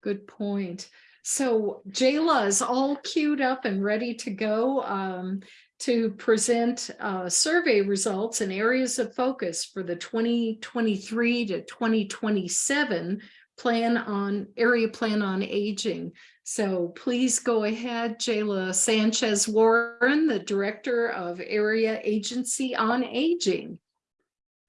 Good point. So Jayla is all queued up and ready to go um, to present uh, survey results and areas of focus for the 2023 to 2027 plan on, area plan on aging. So please go ahead, Jayla Sanchez Warren, the Director of Area Agency on Aging.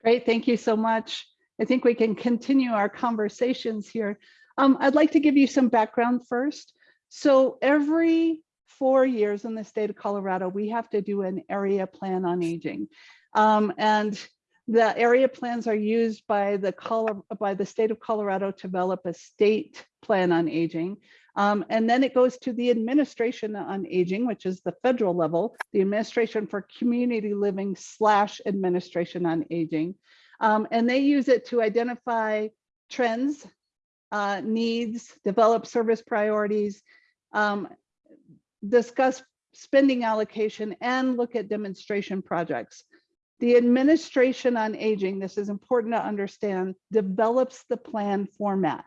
Great, thank you so much. I think we can continue our conversations here. Um, I'd like to give you some background first. So every four years in the state of Colorado, we have to do an area plan on aging. Um, and the area plans are used by the Colo- by the state of Colorado to develop a state plan on aging. Um, and then it goes to the administration on aging, which is the federal level, the administration for community living slash administration on aging. Um, and they use it to identify trends, uh, needs, develop service priorities, um, discuss spending allocation and look at demonstration projects. The administration on aging, this is important to understand, develops the plan format.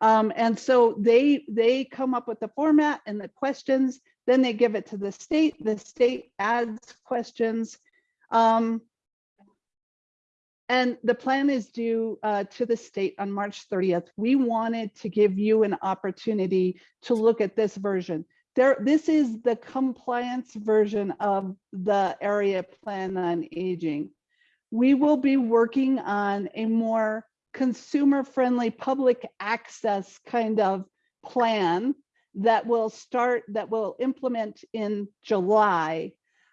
Um, and so they they come up with the format and the questions, then they give it to the state, the state adds questions. Um, and the plan is due uh, to the state on March 30th. We wanted to give you an opportunity to look at this version. There, this is the compliance version of the area plan on aging. We will be working on a more consumer-friendly public access kind of plan that will start, that will implement in July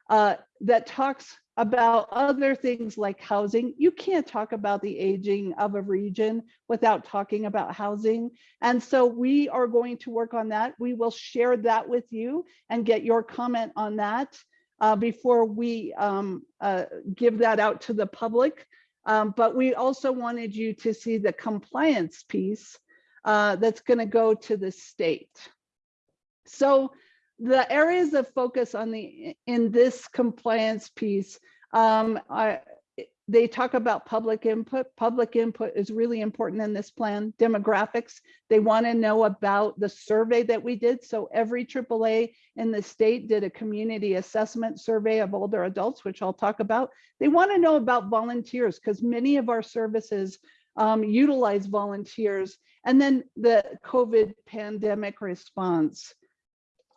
uh, that talks about other things like housing. You can't talk about the aging of a region without talking about housing. And so we are going to work on that. We will share that with you and get your comment on that uh, before we um, uh, give that out to the public. Um, but we also wanted you to see the compliance piece uh, that's going to go to the state. So the areas of focus on the in this compliance piece um, they talk about public input. Public input is really important in this plan. Demographics, they want to know about the survey that we did. So every AAA in the state did a community assessment survey of older adults, which I'll talk about. They want to know about volunteers because many of our services um, utilize volunteers. And then the COVID pandemic response.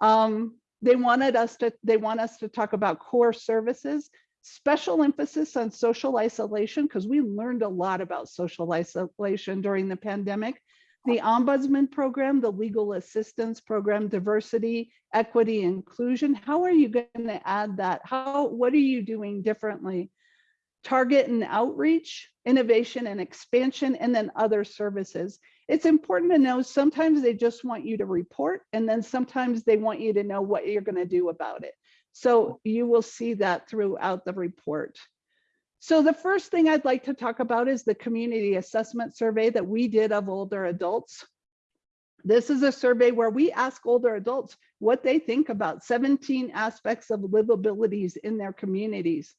Um, they wanted us to, they want us to talk about core services special emphasis on social isolation because we learned a lot about social isolation during the pandemic. The ombudsman program, the legal assistance program, diversity, equity, inclusion. How are you going to add that? How, what are you doing differently? Target and outreach, innovation and expansion, and then other services. It's important to know sometimes they just want you to report and then sometimes they want you to know what you're going to do about it. So you will see that throughout the report. So the first thing I'd like to talk about is the community assessment survey that we did of older adults. This is a survey where we ask older adults what they think about 17 aspects of livabilities in their communities.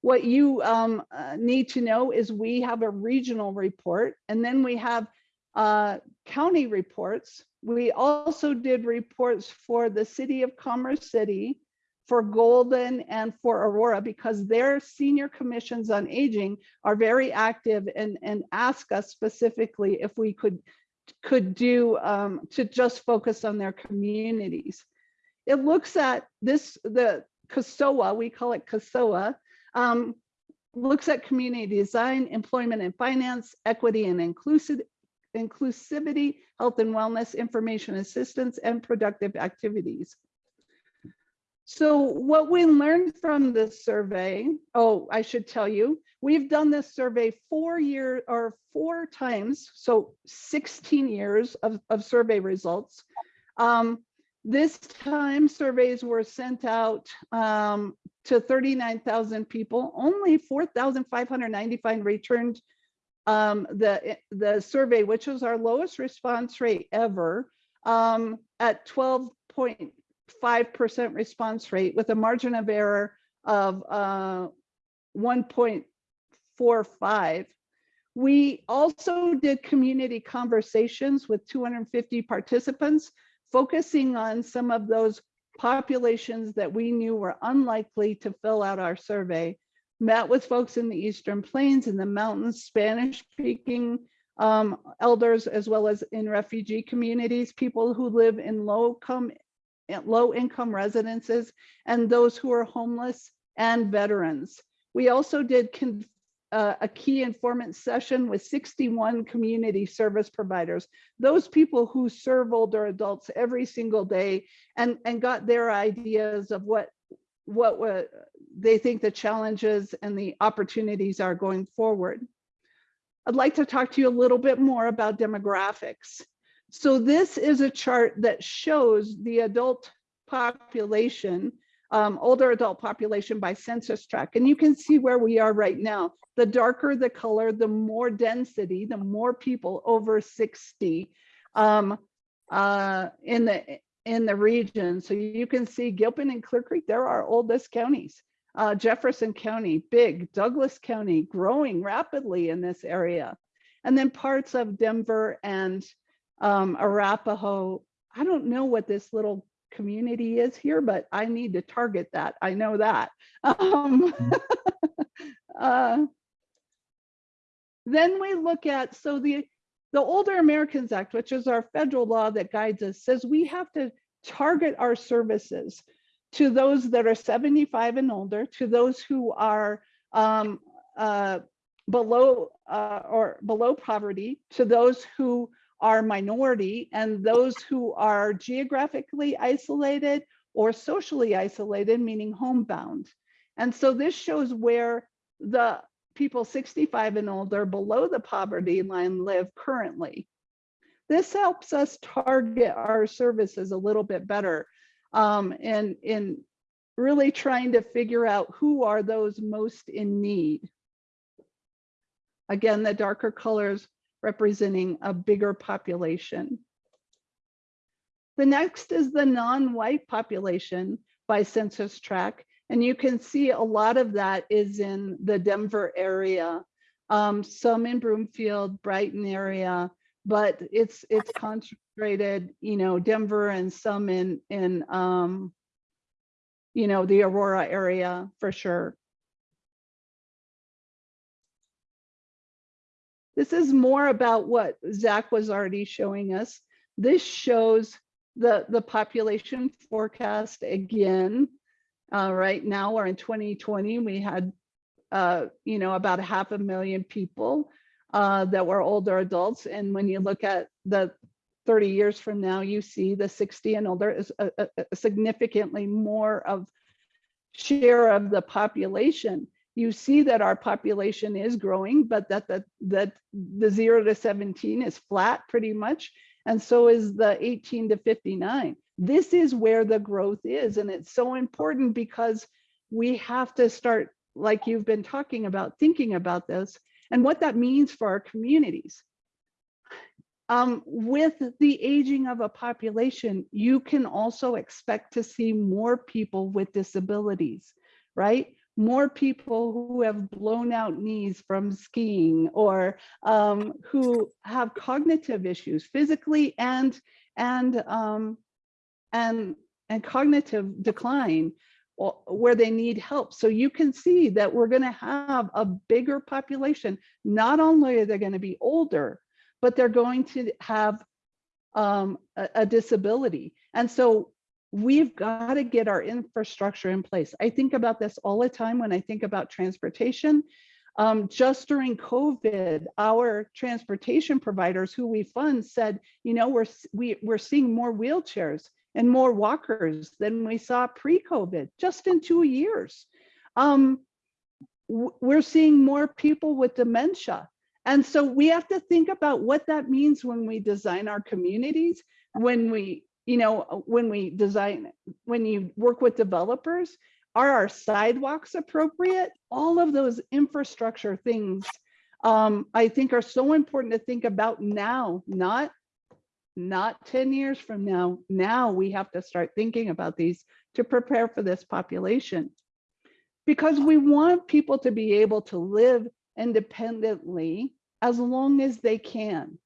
What you um, uh, need to know is we have a regional report and then we have uh, county reports. We also did reports for the city of Commerce City, for Golden and for Aurora because their senior commissions on aging are very active and, and ask us specifically if we could could do um, to just focus on their communities. It looks at this, the CASOA, we call it CASOA, um, looks at community design, employment and finance, equity and inclusive, inclusivity, health and wellness, information assistance, and productive activities. So what we learned from this survey, oh, I should tell you, we've done this survey four year or four times, so 16 years of, of survey results. Um, this time surveys were sent out um, to 39,000 people, only 4,595 returned um, the, the survey, which was our lowest response rate ever um, at 12 point 5% response rate with a margin of error of uh, 1.45. We also did community conversations with 250 participants, focusing on some of those populations that we knew were unlikely to fill out our survey. Met with folks in the Eastern Plains, in the mountains, Spanish speaking um, elders as well as in refugee communities, people who live in low come low income residences and those who are homeless and veterans. We also did uh, a key informant session with 61 community service providers, those people who serve older adults every single day and, and got their ideas of what what wa- they think the challenges and the opportunities are going forward. I'd like to talk to you a little bit more about demographics. So this is a chart that shows the adult population, um, older adult population by census tract. And you can see where we are right now. The darker the color, the more density, the more people over 60 um, uh, in the in the region. So you can see Gilpin and Clear Creek, they're our oldest counties. Uh, Jefferson County, big, Douglas County, growing rapidly in this area. And then parts of Denver and um, Arapahoe. I don't know what this little community is here, but I need to target that. I know that. Um, uh, then we look at, so the, the Older Americans Act, which is our federal law that guides us, says we have to target our services to those that are 75 and older, to those who are um, uh, below uh, or below poverty, to those who are minority, and those who are geographically isolated or socially isolated, meaning homebound. And so this shows where the people 65 and older below the poverty line live currently. This helps us target our services a little bit better um, and in really trying to figure out who are those most in need. Again, the darker colors representing a bigger population. The next is the non-white population by census tract. And you can see a lot of that is in the Denver area, um, some in Broomfield, Brighton area, but it's it's concentrated, you know, Denver and some in in um, you know, the Aurora area for sure. This is more about what Zach was already showing us. This shows the, the population forecast again. Uh, right now, or in 2020, we had, uh, you know, about a half a million people uh, that were older adults. And when you look at the 30 years from now, you see the 60 and older is a, a, a significantly more of share of the population you see that our population is growing, but that the, that the zero to 17 is flat pretty much. And so is the 18 to 59. This is where the growth is. And it's so important because we have to start, like you've been talking about, thinking about this and what that means for our communities. Um, with the aging of a population, you can also expect to see more people with disabilities, right? more people who have blown out knees from skiing or um, who have cognitive issues physically and and um, and and cognitive decline where they need help. So you can see that we're going to have a bigger population. Not only are they going to be older, but they're going to have um, a, a disability. And so we've got to get our infrastructure in place. I think about this all the time when I think about transportation. Um, just during COVID, our transportation providers who we fund said, you know, we're, we, we're seeing more wheelchairs and more walkers than we saw pre-COVID, just in two years. Um, we're seeing more people with dementia. And so we have to think about what that means when we design our communities, when we you know, uh, when we design, when you work with developers, are our sidewalks appropriate? All of those infrastructure things, um, I think are so important to think about now, not, not 10 years from now. Now we have to start thinking about these to prepare for this population. Because we want people to be able to live independently as long as they can.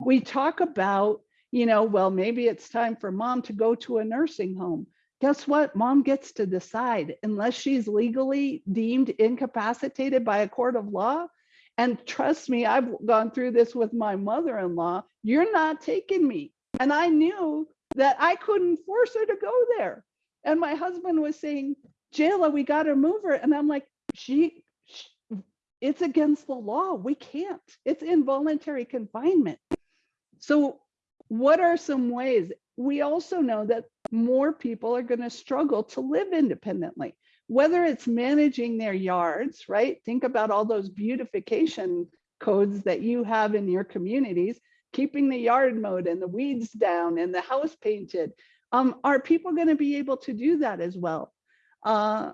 We talk about you know, well, maybe it's time for mom to go to a nursing home. Guess what? Mom gets to decide unless she's legally deemed incapacitated by a court of law And trust me, I've gone through this with my mother-in-law. You're not taking me. And I knew that I couldn't force her to go there. And my husband was saying, Jayla, we got to move her. And I'm like, she, sh- it's against the law. We can't. It's involuntary confinement. So what are some ways? We also know that more people are going to struggle to live independently, whether it's managing their yards, right? Think about all those beautification codes that you have in your communities, keeping the yard mowed and the weeds down and the house painted. Um, are people going to be able to do that as well? Uh,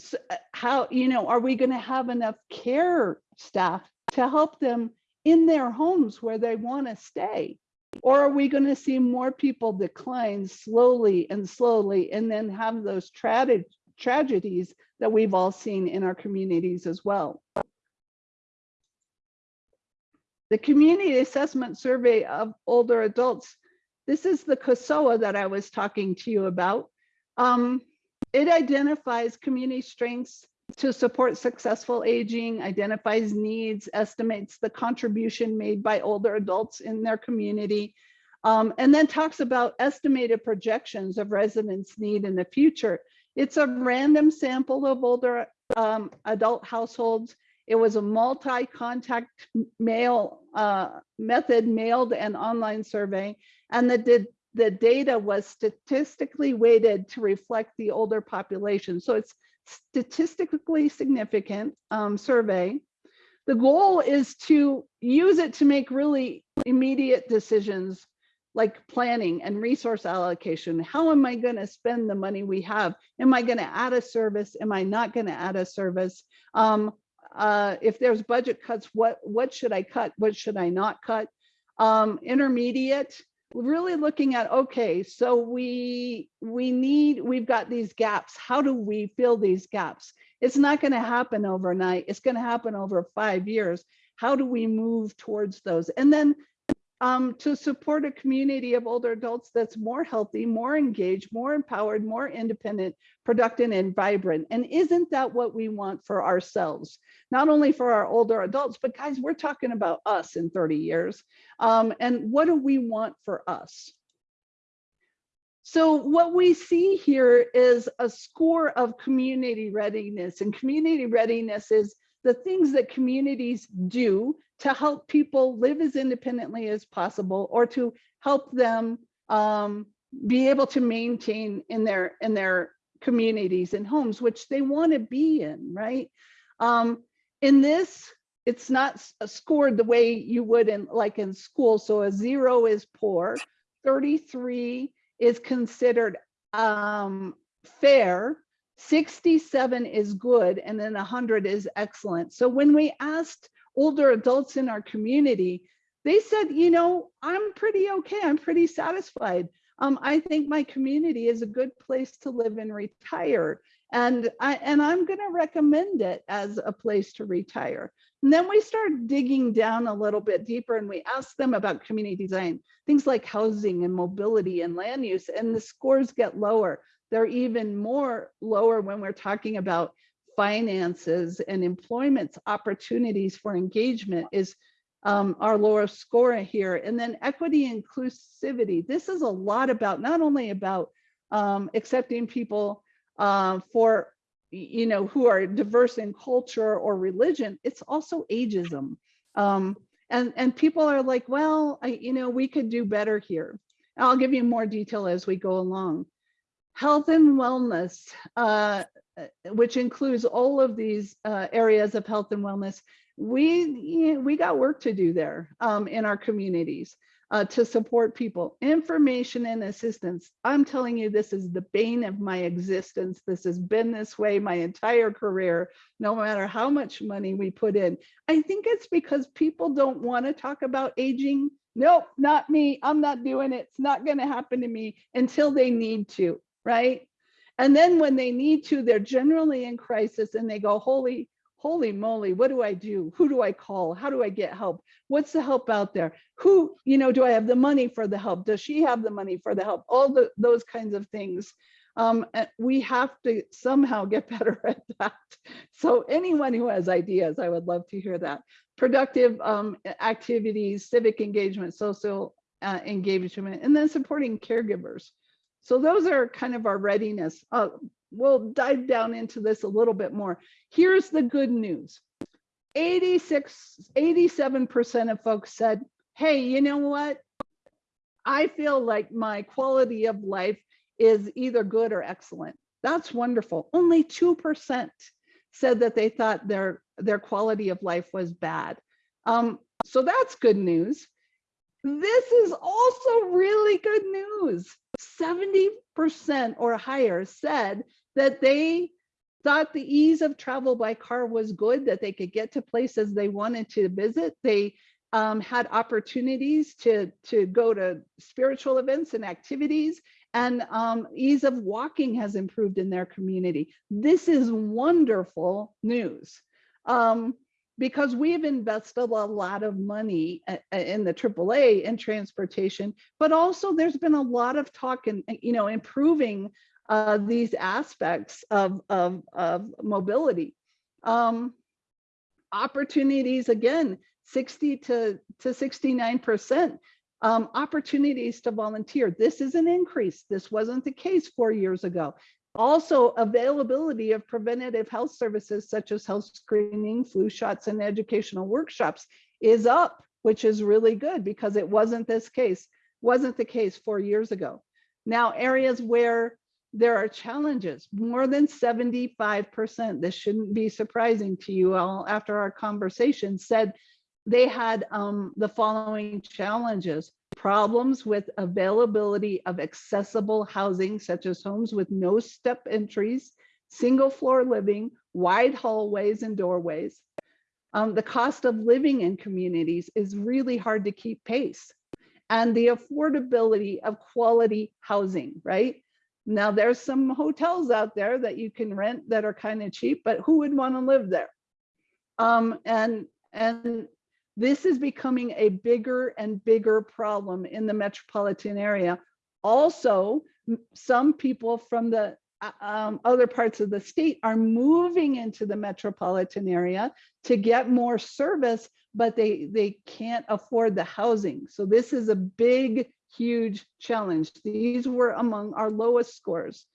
s- uh, how, you know, are we going to have enough care staff to help them in their homes where they want to stay? Or are we going to see more people decline slowly and slowly and then have those tragedies tragedies that we've all seen in our communities as well? The Community Assessment Survey of Older Adults, this is the CASOA that I was talking to you about. Um, it identifies community strengths to support successful aging, identifies needs, estimates the contribution made by older adults in their community, um, and then talks about estimated projections of residents' need in the future. It's a random sample of older um, adult households. It was a multi-contact mail uh, method mailed and online survey, and the the data was statistically weighted to reflect the older population. So it's statistically significant um, survey. The goal is to use it to make really immediate decisions like planning and resource allocation. How am I going to spend the money we have? Am I going to add a service? Am I not going to add a service? Um, uh, if there's budget cuts, what what should I cut? What should I not cut? Um, intermediate, really looking at okay, so we we need we've got these gaps. How do we fill these gaps? It's not going to happen overnight. It's going to happen over five years. How do we move towards those? And then um, to support a community of older adults that's more healthy, more engaged, more empowered, more independent, productive, and vibrant. And isn't that what we want for ourselves? Not only for our older adults, but guys, we're talking about us in 30 years. Um, and what do we want for us? So what we see here is a score of community readiness and community readiness is the things that communities do to help people live as independently as possible or to help them um, be able to maintain in their in their communities and homes, which they want to be in, right? Um, in this, it's not uh, scored the way you would in like in school. So a zero is poor, 33 is considered um, fair, 67 is good, and then 100 is excellent. So when we asked older adults in our community, they said, you know, I'm pretty okay. I'm pretty satisfied. Um, I think my community is a good place to live and retire. And I and I'm going to recommend it as a place to retire. And then we start digging down a little bit deeper and we ask them about community design, things like housing and mobility and land use, and the scores get lower. They're even more lower when we're talking about finances and employment opportunities for engagement is um, our lower score here. And then equity inclusivity. This is a lot about not only about um, accepting people uh, for you know who are diverse in culture or religion. It's also ageism. Um, and and people are like, well, I, you know, we could do better here. I'll give you more detail as we go along. Health and wellness. Uh, uh, which includes all of these uh, areas of health and wellness, we we got work to do there um, in our communities uh, to support people. Information and assistance. I'm telling you, this is the bane of my existence. This has been this way my entire career, no matter how much money we put in. I think it's because people don't want to talk about aging. Nope, not me. I'm not doing it. It's not going to happen to me until they need to, right? And then when they need to, they're generally in crisis and they go, holy, holy moly, what do I do? Who do I call? How do I get help? What's the help out there? Who, you know, do I have the money for the help? Does she have the money for the help? All the, those kinds of things. Um, we have to somehow get better at that. So anyone who has ideas, I would love to hear that. Productive um, activities, civic engagement, social uh, engagement, and then supporting caregivers. So those are kind of our readiness. Uh, we'll dive down into this a little bit more. Here's the good news. 86, 87% of folks said, hey, you know what? I feel like my quality of life is either good or excellent. That's wonderful. Only 2% said that they thought their, their quality of life was bad. Um, so that's good news. This is also really good news. 70% or higher said that they thought the ease of travel by car was good, that they could get to places they wanted to visit. They um, had opportunities to, to go to spiritual events and activities and um, ease of walking has improved in their community. This is wonderful news. Um, because we've invested a lot of money uh, uh, in the AAA in transportation, but also there's been a lot of talk and, you know, improving uh, these aspects of, of, of mobility. Um, opportunities, again, 60 to, to 69%. Um, opportunities to volunteer. This is an increase. This wasn't the case four years ago. Also, availability of preventative health services such as health screening, flu shots, and educational workshops is up, which is really good because it wasn't this case, wasn't the case four years ago. Now, areas where there are challenges, more than 75%, this shouldn't be surprising to you all after our conversation, said they had um, the following challenges problems with availability of accessible housing, such as homes with no step entries, single floor living, wide hallways and doorways. Um, the cost of living in communities is really hard to keep pace. And the affordability of quality housing, right? Now there's some hotels out there that you can rent that are kind of cheap, but who would want to live there? Um, and, and this is becoming a bigger and bigger problem in the metropolitan area. Also, some people from the uh, um, other parts of the state are moving into the metropolitan area to get more service, but they, they can't afford the housing. So this is a big, huge challenge. These were among our lowest scores.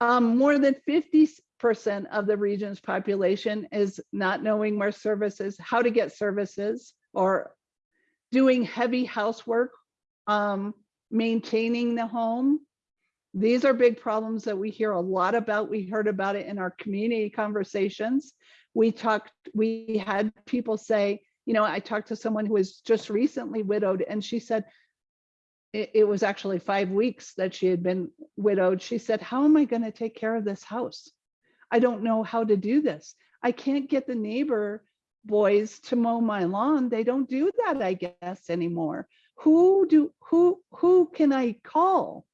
Um, more than 50 percent of the region's population is not knowing where services, how to get services, or doing heavy housework, um, maintaining the home. These are big problems that we hear a lot about. We heard about it in our community conversations. We talked, we had people say, you know, I talked to someone who was just recently widowed and she said, it, it was actually five weeks that she had been widowed. She said, how am I going to take care of this house? I don't know how to do this. I can't get the neighbor boys to mow my lawn. They don't do that, I guess, anymore. Who do who who can I call?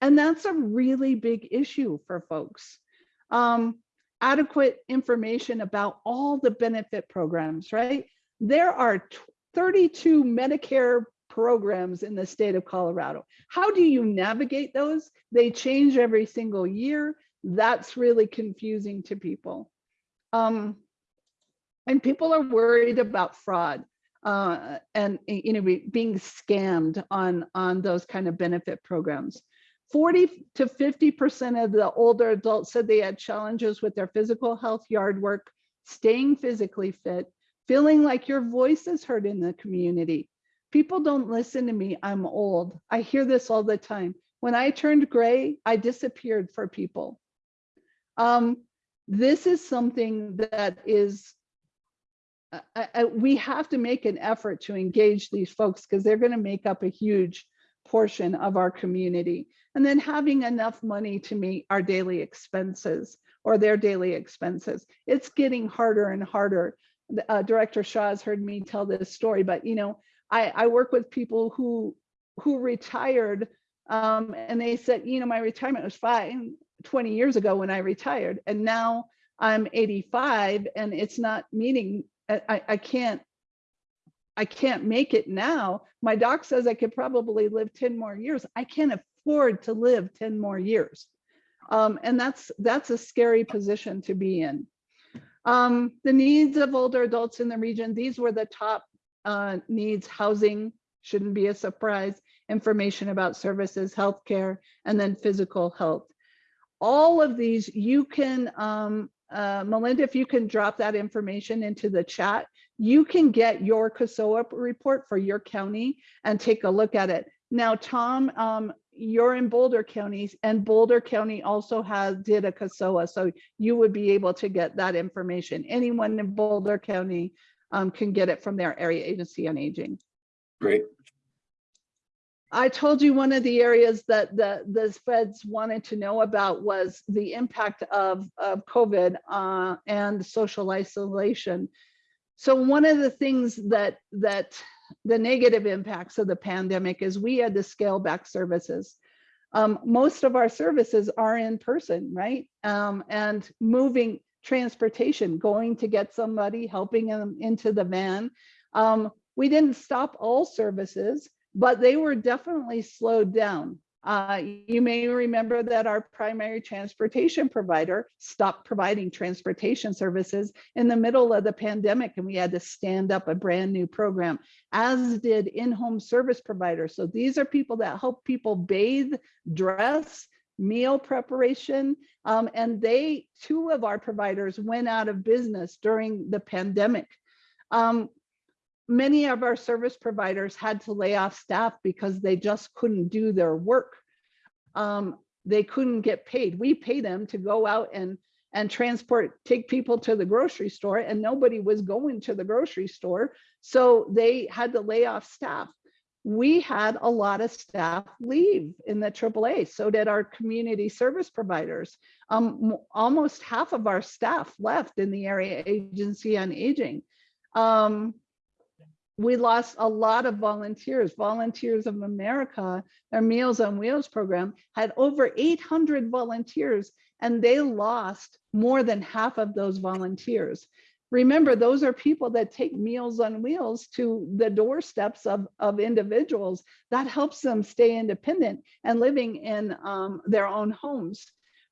And that's a really big issue for folks. Um, adequate information about all the benefit programs, right? There are 32 Medicare programs in the state of Colorado. How do you navigate those? They change every single year. That's really confusing to people. Um, and people are worried about fraud uh, and you know being scammed on on those kind of benefit programs. 40 to 50% of the older adults said they had challenges with their physical health, yard work, staying physically fit, feeling like your voice is heard in the community. People don't listen to me, I'm old. I hear this all the time. When I turned gray, I disappeared for people. Um, this is something that is, uh, uh, we have to make an effort to engage these folks because they're going to make up a huge portion of our community. And then having enough money to meet our daily expenses or their daily expenses. It's getting harder and harder. Uh, Director Shaw has heard me tell this story, but you know, I, I work with people who who retired um, and they said, you know, my retirement was fine 20 years ago when I retired. And now I'm eighty-five and it's not meeting, I, I, can't, I can't make it now. My doc says I could probably live ten more years. I can't afford to live ten more years. Um, and that's, that's a scary position to be in. Um, the needs of older adults in the region, these were the top uh, needs, housing, shouldn't be a surprise, information about services, healthcare, and then physical health. All of these, you can, um, uh, Melinda, if you can drop that information into the chat, you can get your CASOA report for your county and take a look at it. Now, Tom, um, you're in Boulder counties and Boulder County also has, did a CASOA, so you would be able to get that information. Anyone in Boulder County um, can get it from their area agency on aging. Great. I told you one of the areas that the, the feds wanted to know about was the impact of, of COVID uh, and social isolation. So one of the things that, that the negative impacts of the pandemic is we had to scale back services. Um, most of our services are in person, right? Um, and moving transportation, going to get somebody, helping them into the van. Um, we didn't stop all services, but they were definitely slowed down. Uh, you may remember that our primary transportation provider stopped providing transportation services in the middle of the pandemic and we had to stand up a brand new program, as did in-home service providers. So these are people that help people bathe, dress, meal preparation, um, and they, two of our providers went out of business during the pandemic. Um, many of our service providers had to lay off staff because they just couldn't do their work. Um, they couldn't get paid. We pay them to go out and and transport, take people to the grocery store and nobody was going to the grocery store. So they had to lay off staff. We had a lot of staff leave in the AAA. So did our community service providers. Um, almost half of our staff left in the area agency on aging. Um, we lost a lot of volunteers. Volunteers of America, their Meals on Wheels program had over 800 volunteers and they lost more than half of those volunteers. Remember, those are people that take Meals on Wheels to the doorsteps of, of individuals. That helps them stay independent and living in um, their own homes.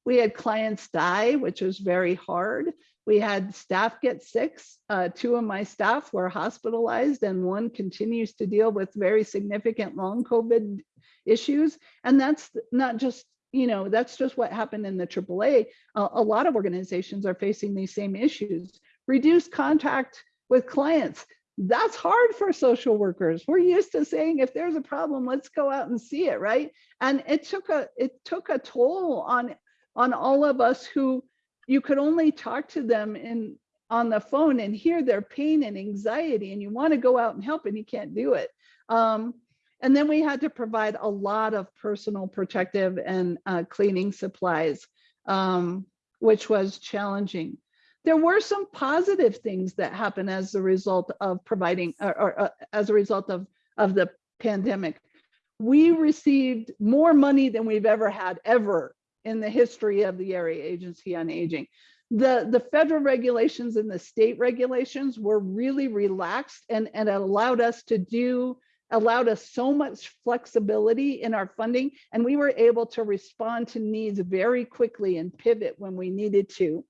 We had clients die, which was very hard. We had staff get sick. Uh, two of my staff were hospitalized and one continues to deal with very significant long COVID issues. And that's not just, you know, that's just what happened in the AAA. Uh, a lot of organizations are facing these same issues. Reduced contact with clients. That's hard for social workers. We're used to saying if there's a problem, let's go out and see it, right? And it took a it took a toll on on all of us who you could only talk to them in on the phone and hear their pain and anxiety and you want to go out and help and you can't do it. Um, and then we had to provide a lot of personal protective and uh, cleaning supplies, um, which was challenging. There were some positive things that happened as a result of providing or, or uh, as a result of, of the pandemic. We received more money than we've ever had ever in the history of the Area Agency on Aging. The, the federal regulations and the state regulations were really relaxed and, and allowed us to do, allowed us so much flexibility in our funding and we were able to respond to needs very quickly and pivot when we needed to.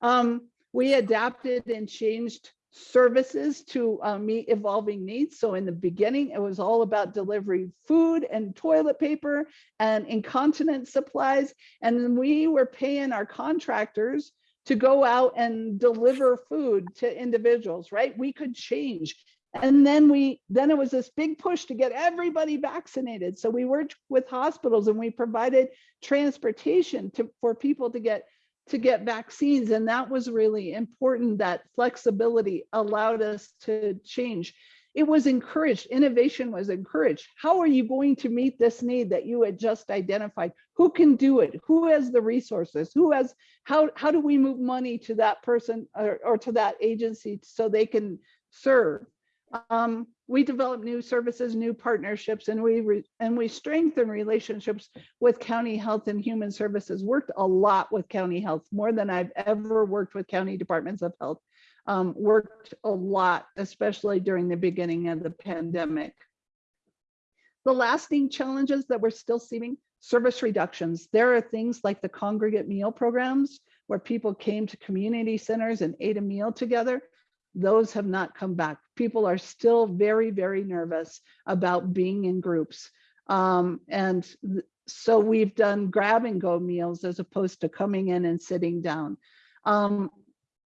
Um, we adapted and changed services to uh, meet evolving needs. So in the beginning, it was all about delivering food and toilet paper and incontinence supplies. And then we were paying our contractors to go out and deliver food to individuals, right? We could change. And then we, then it was this big push to get everybody vaccinated. So we worked with hospitals and we provided transportation to, for people to get to get vaccines. And that was really important that flexibility allowed us to change. It was encouraged, innovation was encouraged. How are you going to meet this need that you had just identified? Who can do it? Who has the resources? Who has, how, how do we move money to that person or, or to that agency so they can serve? Um, we develop new services, new partnerships, and we re- and we strengthen relationships with county health and human services. Worked a lot with county health, more than I've ever worked with county departments of health. Um, worked a lot, especially during the beginning of the pandemic. The lasting challenges that we're still seeing, service reductions. There are things like the congregate meal programs where people came to community centers and ate a meal together. Those have not come back. People are still very, very nervous about being in groups. Um, and so we've done grab and go meals as opposed to coming in and sitting down. Um,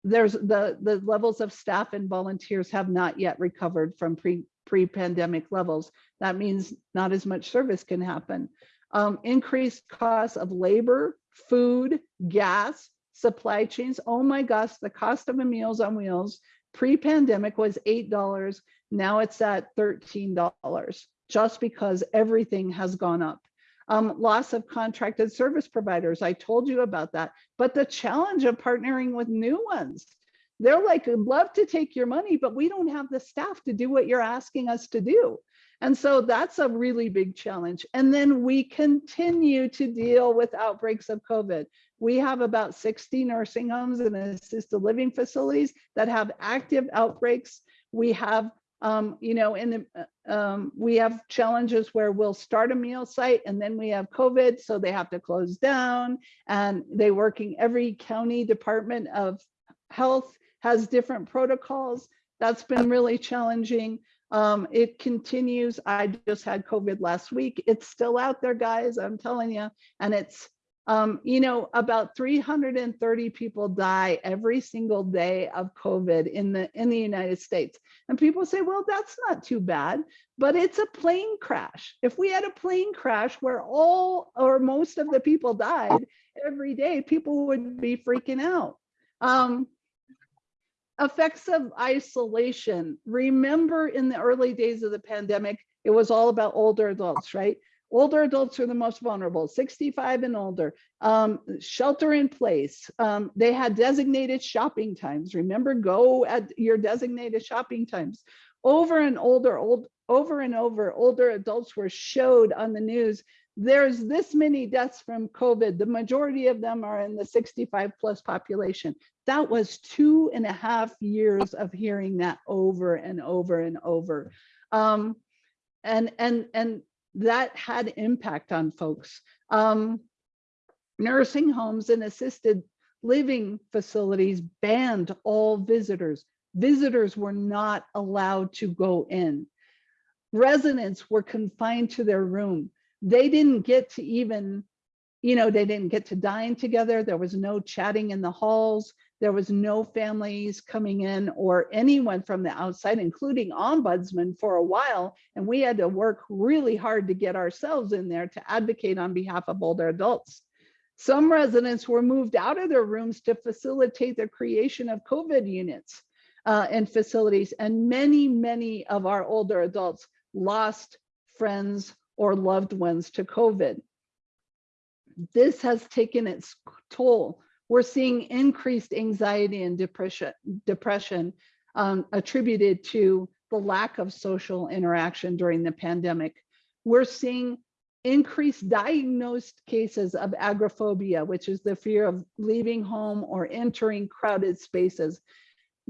there's the, the levels of staff and volunteers have not yet recovered from pre, pre-pandemic levels. That means not as much service can happen. Um, increased costs of labor, food, gas, supply chains. Oh my gosh, the cost of a Meals on Wheels pre-pandemic was $8. Now it's at $13 just because everything has gone up. Um, loss of contracted service providers. I told you about that. But the challenge of partnering with new ones. They're like, love to take your money, but we don't have the staff to do what you're asking us to do. And so that's a really big challenge. And then we continue to deal with outbreaks of COVID. We have about 60 nursing homes and assisted living facilities that have active outbreaks. We have, um, you know, in the, uh, um, we have challenges where we'll start a meal site and then we have COVID, so they have to close down. And they working, every county department of health has different protocols. That's been really challenging. Um, it continues. I just had COVID last week. It's still out there, guys. I'm telling you. And it's, um, you know, about 330 people die every single day of COVID in the in the United States. And people say, well, that's not too bad, but it's a plane crash. If we had a plane crash where all or most of the people died every day, people would be freaking out. Um, effects of isolation. Remember in the early days of the pandemic, it was all about older adults, right? Older adults are the most vulnerable, 65 and older. Um, shelter in place. Um, they had designated shopping times. Remember, go at your designated shopping times. Over and older, old, over and over, older adults were showed on the news. There's this many deaths from COVID. The majority of them are in the 65 plus population that was two and a half years of hearing that over and over and over. Um, and, and, and that had impact on folks. Um, nursing homes and assisted living facilities banned all visitors. Visitors were not allowed to go in. Residents were confined to their room. They didn't get to even, you know, they didn't get to dine together. There was no chatting in the halls. There was no families coming in or anyone from the outside, including ombudsman for a while. And we had to work really hard to get ourselves in there to advocate on behalf of older adults. Some residents were moved out of their rooms to facilitate the creation of COVID units uh, and facilities. And many, many of our older adults lost friends or loved ones to COVID. This has taken its toll we're seeing increased anxiety and depression, depression um, attributed to the lack of social interaction during the pandemic. We're seeing increased diagnosed cases of agoraphobia, which is the fear of leaving home or entering crowded spaces,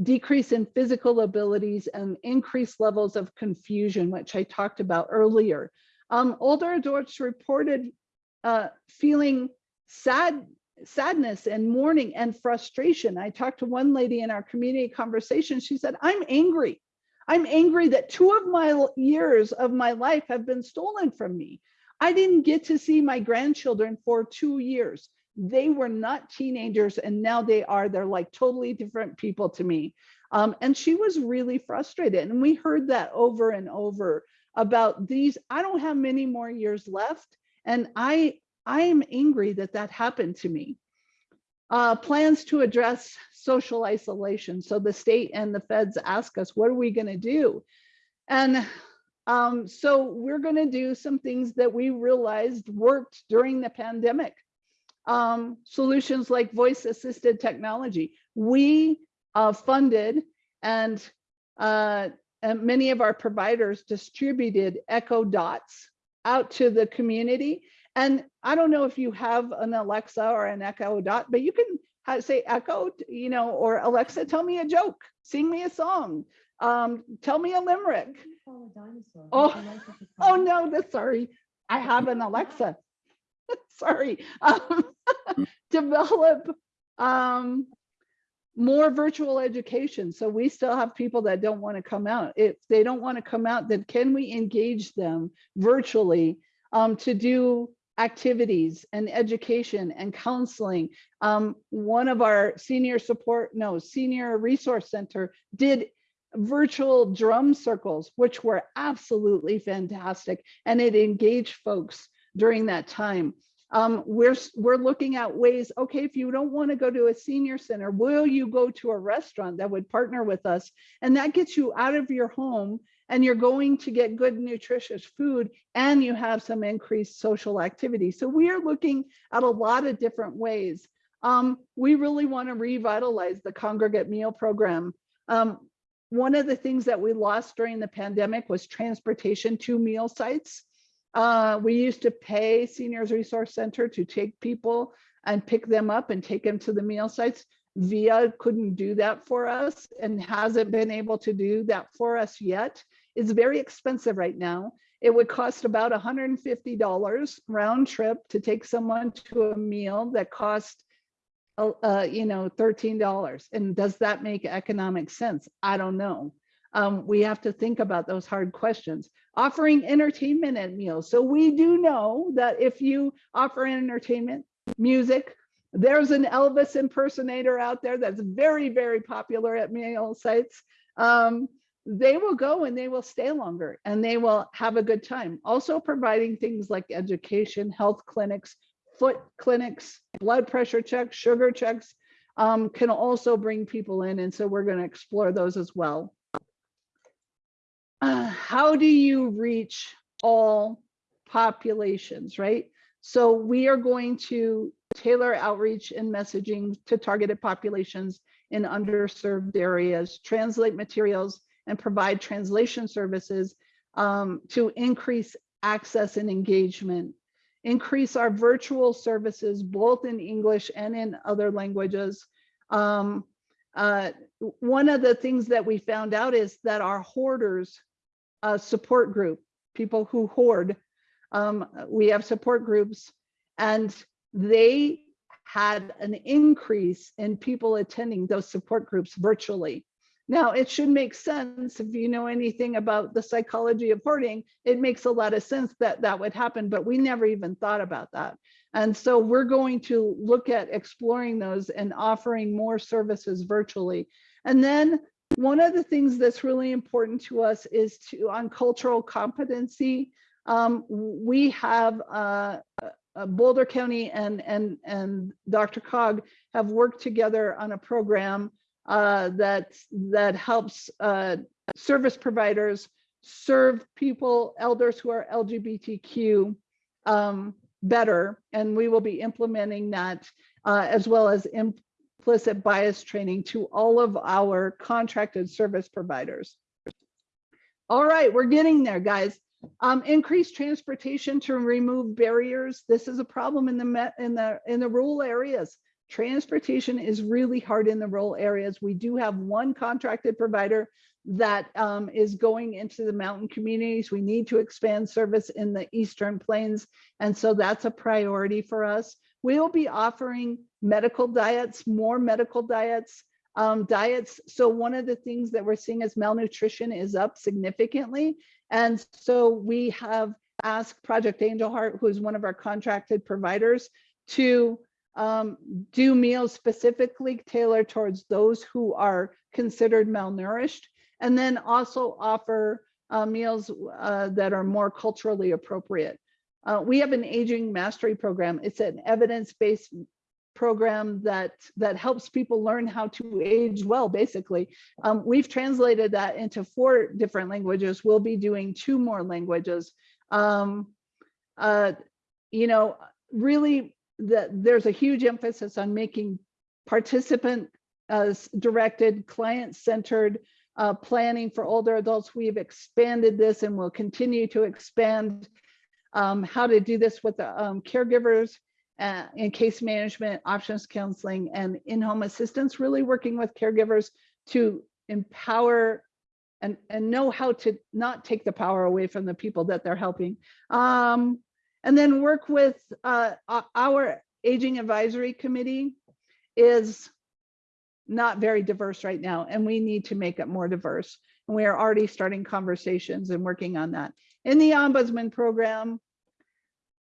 decrease in physical abilities and increased levels of confusion, which I talked about earlier. Um, older adults reported uh, feeling sad sadness and mourning and frustration. I talked to one lady in our community conversation. She said, I'm angry. I'm angry that two of my years of my life have been stolen from me. I didn't get to see my grandchildren for two years. They were not teenagers and now they are. They're like totally different people to me. Um, and she was really frustrated. And we heard that over and over about these. I don't have many more years left. And I I am angry that that happened to me. Uh, plans to address social isolation. So the state and the feds ask us, what are we going to do? And um, so we're going to do some things that we realized worked during the pandemic. Um, solutions like voice assisted technology. We uh, funded and uh, and many of our providers distributed Echo Dots out to the community. And I don't know if you have an Alexa or an Echo Dot, but you can say Echo, you know, or Alexa, tell me a joke, sing me a song, um, tell me a limerick. Oh, oh no, that's sorry. I have an Alexa. Sorry. Um, Develop um, more virtual education. So we still have people that don't want to come out. If they don't want to come out, then can we engage them virtually um, to do activities and education and counseling? Um, one of our senior support, no, senior resource center did virtual drum circles, which were absolutely fantastic. And it engaged folks during that time. Um, we're, we're looking at ways, okay, if you don't want to go to a senior center, will you go to a restaurant that would partner with us? And that gets you out of your home and you're going to get good nutritious food and you have some increased social activity. So we are looking at a lot of different ways. Um, we really want to revitalize the congregate meal program. Um, one of the things that we lost during the pandemic was transportation to meal sites. Uh, we used to pay Seniors Resource Center to take people and pick them up and take them to the meal sites. VIA couldn't do that for us and hasn't been able to do that for us yet. It's very expensive right now. It would cost about $150 round trip to take someone to a meal that cost uh, uh, you know, $13. And does that make economic sense? I don't know. Um, we have to think about those hard questions. Offering entertainment at meals. So we do know that if you offer entertainment, music, there's an Elvis impersonator out there that's very, very popular at meal sites. Um, they will go and they will stay longer and they will have a good time. Also providing things like education, health clinics, foot clinics, blood pressure checks, sugar checks um, can also bring people in. And so we're going to explore those as well. Uh, how do you reach all populations, right? So we are going to tailor outreach and messaging to targeted populations in underserved areas, translate materials and provide translation services um, to increase access and engagement increase our virtual services both in English and in other languages. Um, uh, one of the things that we found out is that our hoarders uh, support group, people who hoard, um, we have support groups and they had an increase in people attending those support groups virtually. Now, it should make sense if you know anything about the psychology of hoarding, it makes a lot of sense that that would happen, but we never even thought about that. And so we're going to look at exploring those and offering more services virtually. And then one of the things that's really important to us is to on cultural competency. Um, we have uh, uh, Boulder County and, and, and DRCOG have worked together on a program uh, that that helps uh, service providers serve people, elders who are LGBTQ um, better. And we will be implementing that uh, as well as implicit bias training to all of our contracted service providers. All right, we're getting there, guys. Um, increased transportation to remove barriers. This is a problem in the met in the in the rural areas. Transportation is really hard in the rural areas. We do have one contracted provider that um, is going into the mountain communities. We need to expand service in the Eastern Plains. And so that's a priority for us. We will be offering medical diets, more medical diets, um, diets. So one of the things that we're seeing is malnutrition is up significantly. And so we have asked Project Angel Heart, who is one of our contracted providers, to um, do meals specifically tailored towards those who are considered malnourished, and then also offer uh, meals uh, that are more culturally appropriate. Uh, we have an aging mastery program. It's an evidence-based program that that helps people learn how to age well basically um, we've translated that into four different languages we'll be doing two more languages um, uh, you know really that there's a huge emphasis on making participant uh, directed client centered uh, planning for older adults. We've expanded this and will continue to expand um, how to do this with the um, caregivers uh, in case management, options counseling, and in-home assistance, really working with caregivers to empower and, and know how to not take the power away from the people that they're helping. Um, and then work with uh, our aging advisory committee is not very diverse right now, and we need to make it more diverse. And we are already starting conversations and working on that. In the ombudsman program,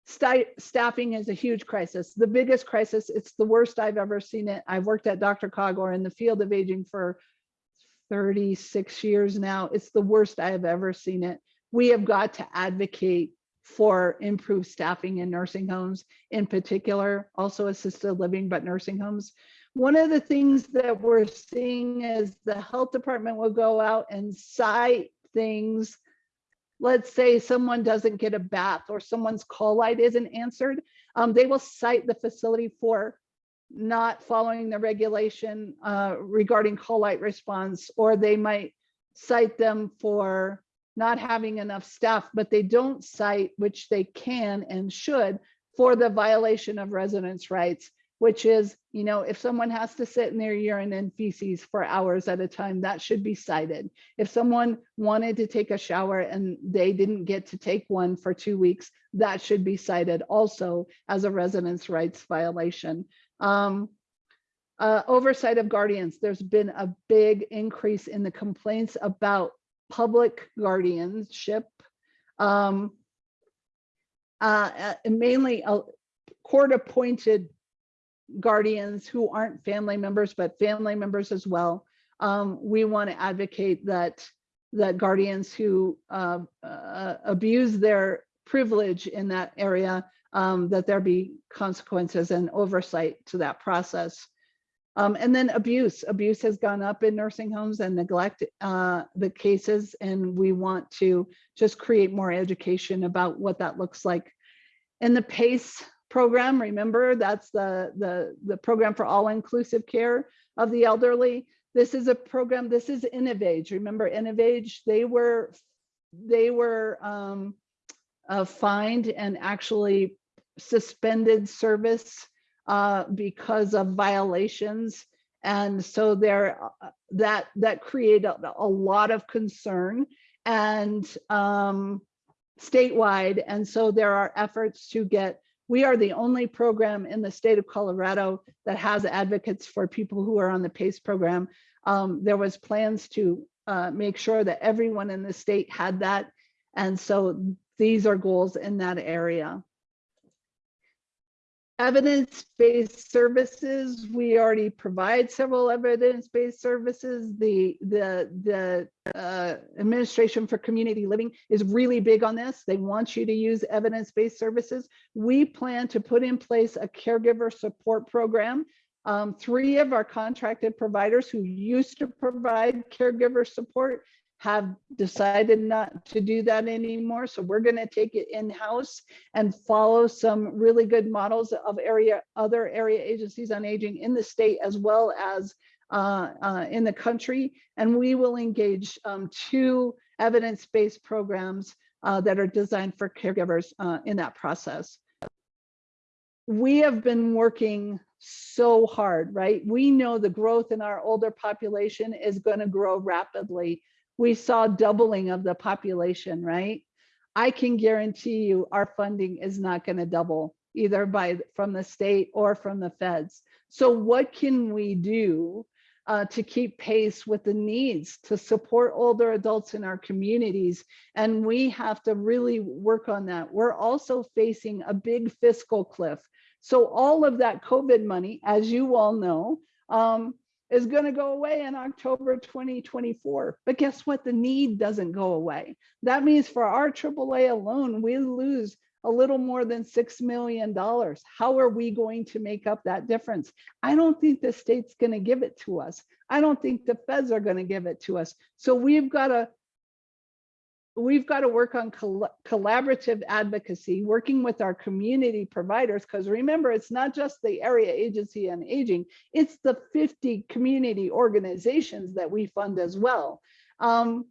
sti- staffing is a huge crisis, the biggest crisis. It's the worst I've ever seen it. I've worked at DRCOG or in the field of aging for 36 years now. It's the worst I have ever seen it. We have got to advocate for improved staffing in nursing homes in particular, also assisted living, but nursing homes. One of the things that we're seeing is the health department will go out and cite things. Let's say someone doesn't get a bath or someone's call light isn't answered. Um, they will cite the facility for not following the regulation uh, regarding call light response, or they might cite them for not having enough staff, but they don't cite, which they can and should, for the violation of residents' rights, which is, you know, if someone has to sit in their urine and feces for hours at a time, that should be cited. If someone wanted to take a shower and they didn't get to take one for two weeks, that should be cited also as a residents' rights violation. Um, uh, oversight of guardians, there's been a big increase in the complaints about public guardianship. Um, uh, uh, mainly uh, court-appointed guardians who aren't family members, but family members as well. Um, we want to advocate that that guardians who uh, uh, abuse their privilege in that area, um, that there be consequences and oversight to that process. Um, and then abuse, abuse has gone up in nursing homes and neglect uh, the cases. And we want to just create more education about what that looks like. In the PACE program, remember that's the, the, the program for all inclusive care of the elderly. This is a program, this is Innovage. Remember Innovage, they were, they were um, uh, fined and actually suspended service uh, because of violations. And so there, that, that created a, a lot of concern and um, statewide. And so there are efforts to get, we are the only program in the state of Colorado that has advocates for people who are on the PACE program. Um, there was plans to uh, make sure that everyone in the state had that. And so these are goals in that area. Evidence-based services, we already provide several evidence-based services. The, the, the uh, Administration for Community Living is really big on this. They want you to use evidence-based services. We plan to put in place a caregiver support program. Um, three of our contracted providers who used to provide caregiver support have decided not to do that anymore. So we're going to take it in-house and follow some really good models of area, other area agencies on aging in the state as well as uh, uh, in the country. And we will engage um, two evidence-based programs uh, that are designed for caregivers uh, in that process. We have been working so hard, right? We know the growth in our older population is going to grow rapidly we saw doubling of the population, right? I can guarantee you our funding is not going to double either by from the state or from the feds. So what can we do uh, to keep pace with the needs to support older adults in our communities? And we have to really work on that. We're also facing a big fiscal cliff. So all of that COVID money, as you all know, um, is going to go away in October 2024. But guess what? The need doesn't go away. That means for our AAA alone, we lose a little more than $6 million. How are we going to make up that difference? I don't think the state's going to give it to us. I don't think the feds are going to give it to us. So we've got to we've got to work on col collaborative advocacy, working with our community providers, because remember, it's not just the area agency on aging, it's the 50 community organizations that we fund as well. Um,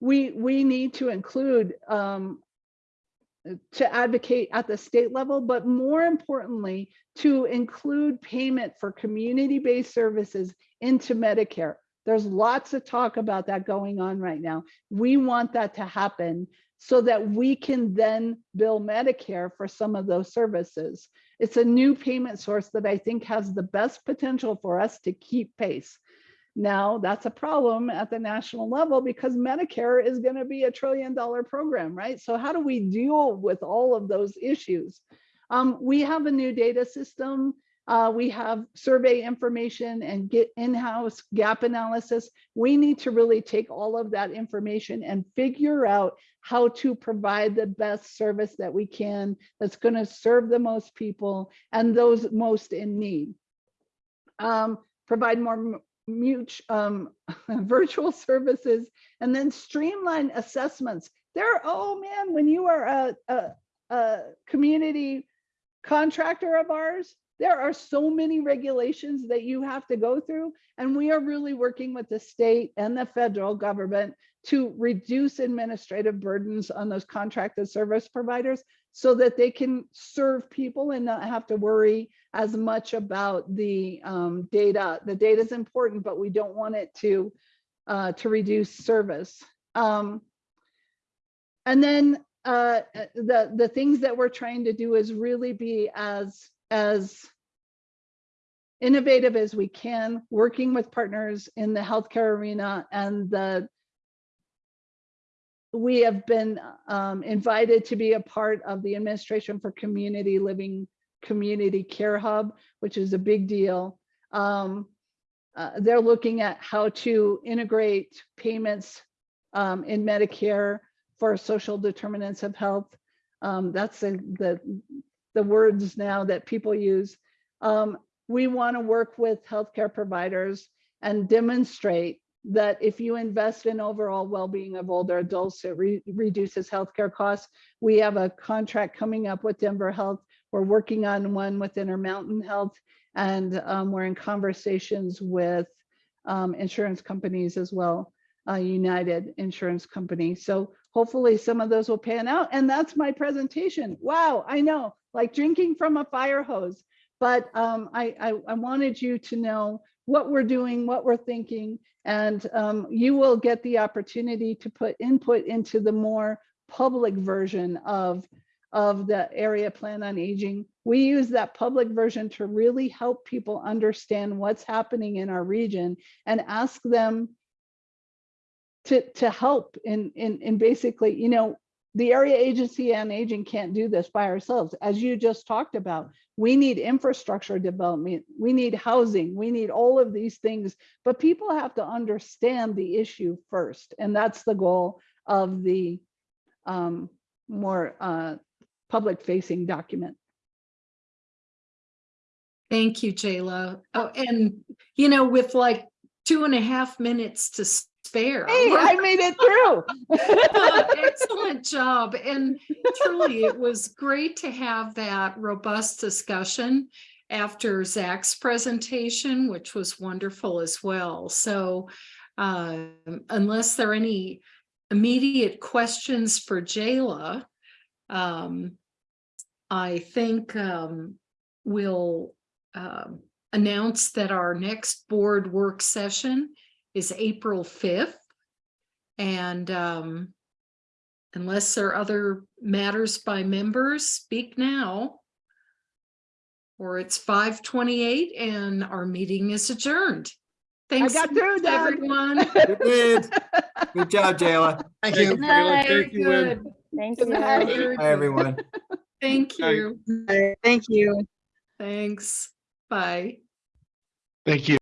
we, we need to include, um, to advocate at the state level, but more importantly, to include payment for community-based services into Medicare. There's lots of talk about that going on right now. We want that to happen so that we can then bill Medicare for some of those services. It's a new payment source that I think has the best potential for us to keep pace. Now, that's a problem at the national level because Medicare is going to be a trillion dollar program, right? So how do we deal with all of those issues? Um, we have a new data system. Uh, we have survey information and get in-house gap analysis. We need to really take all of that information and figure out how to provide the best service that we can that's going to serve the most people and those most in need. Um, provide more mutual um, virtual services and then streamline assessments. There, oh man, when you are a, a, a community contractor of ours, there are so many regulations that you have to go through. And we are really working with the state and the federal government to reduce administrative burdens on those contracted service providers so that they can serve people and not have to worry as much about the um, data. The data is important, but we don't want it to uh, to reduce service. Um, and then uh, the the things that we're trying to do is really be as as innovative as we can, working with partners in the healthcare arena and the we have been um, invited to be a part of the administration for community living community care hub, which is a big deal. Um, uh, they're looking at how to integrate payments um, in Medicare for social determinants of health. Um, that's the, the, the words now that people use. Um, we want to work with healthcare providers and demonstrate that if you invest in overall well-being of older adults, it re reduces healthcare costs. We have a contract coming up with Denver Health. We're working on one with Intermountain Health, and um, we're in conversations with um, insurance companies as well, uh, United Insurance Company. So hopefully some of those will pan out. And that's my presentation. Wow, I know, like drinking from a fire hose. But um, I, I, I wanted you to know what we're doing, what we're thinking, and um, you will get the opportunity to put input into the more public version of, of the area plan on aging. We use that public version to really help people understand what's happening in our region and ask them to, to help in, in, in basically, you know, the area agency on aging can't do this by ourselves. As you just talked about, we need infrastructure development, we need housing, we need all of these things, but people have to understand the issue first. And that's the goal of the um, more uh, public facing document. Thank you, Jayla. Oh, and you know, with like two and a half minutes to spare. Hey, I made it through. Excellent job. And truly, it was great to have that robust discussion after Zach's presentation, which was wonderful as well. So um, unless there are any immediate questions for Jayla, um, I think um, we'll um, announce that our next board work session is April 5th. And um, unless there are other matters by members, speak now. Or it's 5:28 and our meeting is adjourned. Thanks got through, Doug. everyone. You did. Good job, Jayla. Thank you. Good night. Thank you, Wynne. Good. Thank Good you. night. Very Hi, everyone. Thank Night. you. Thank you. Thanks. Bye. Thank you.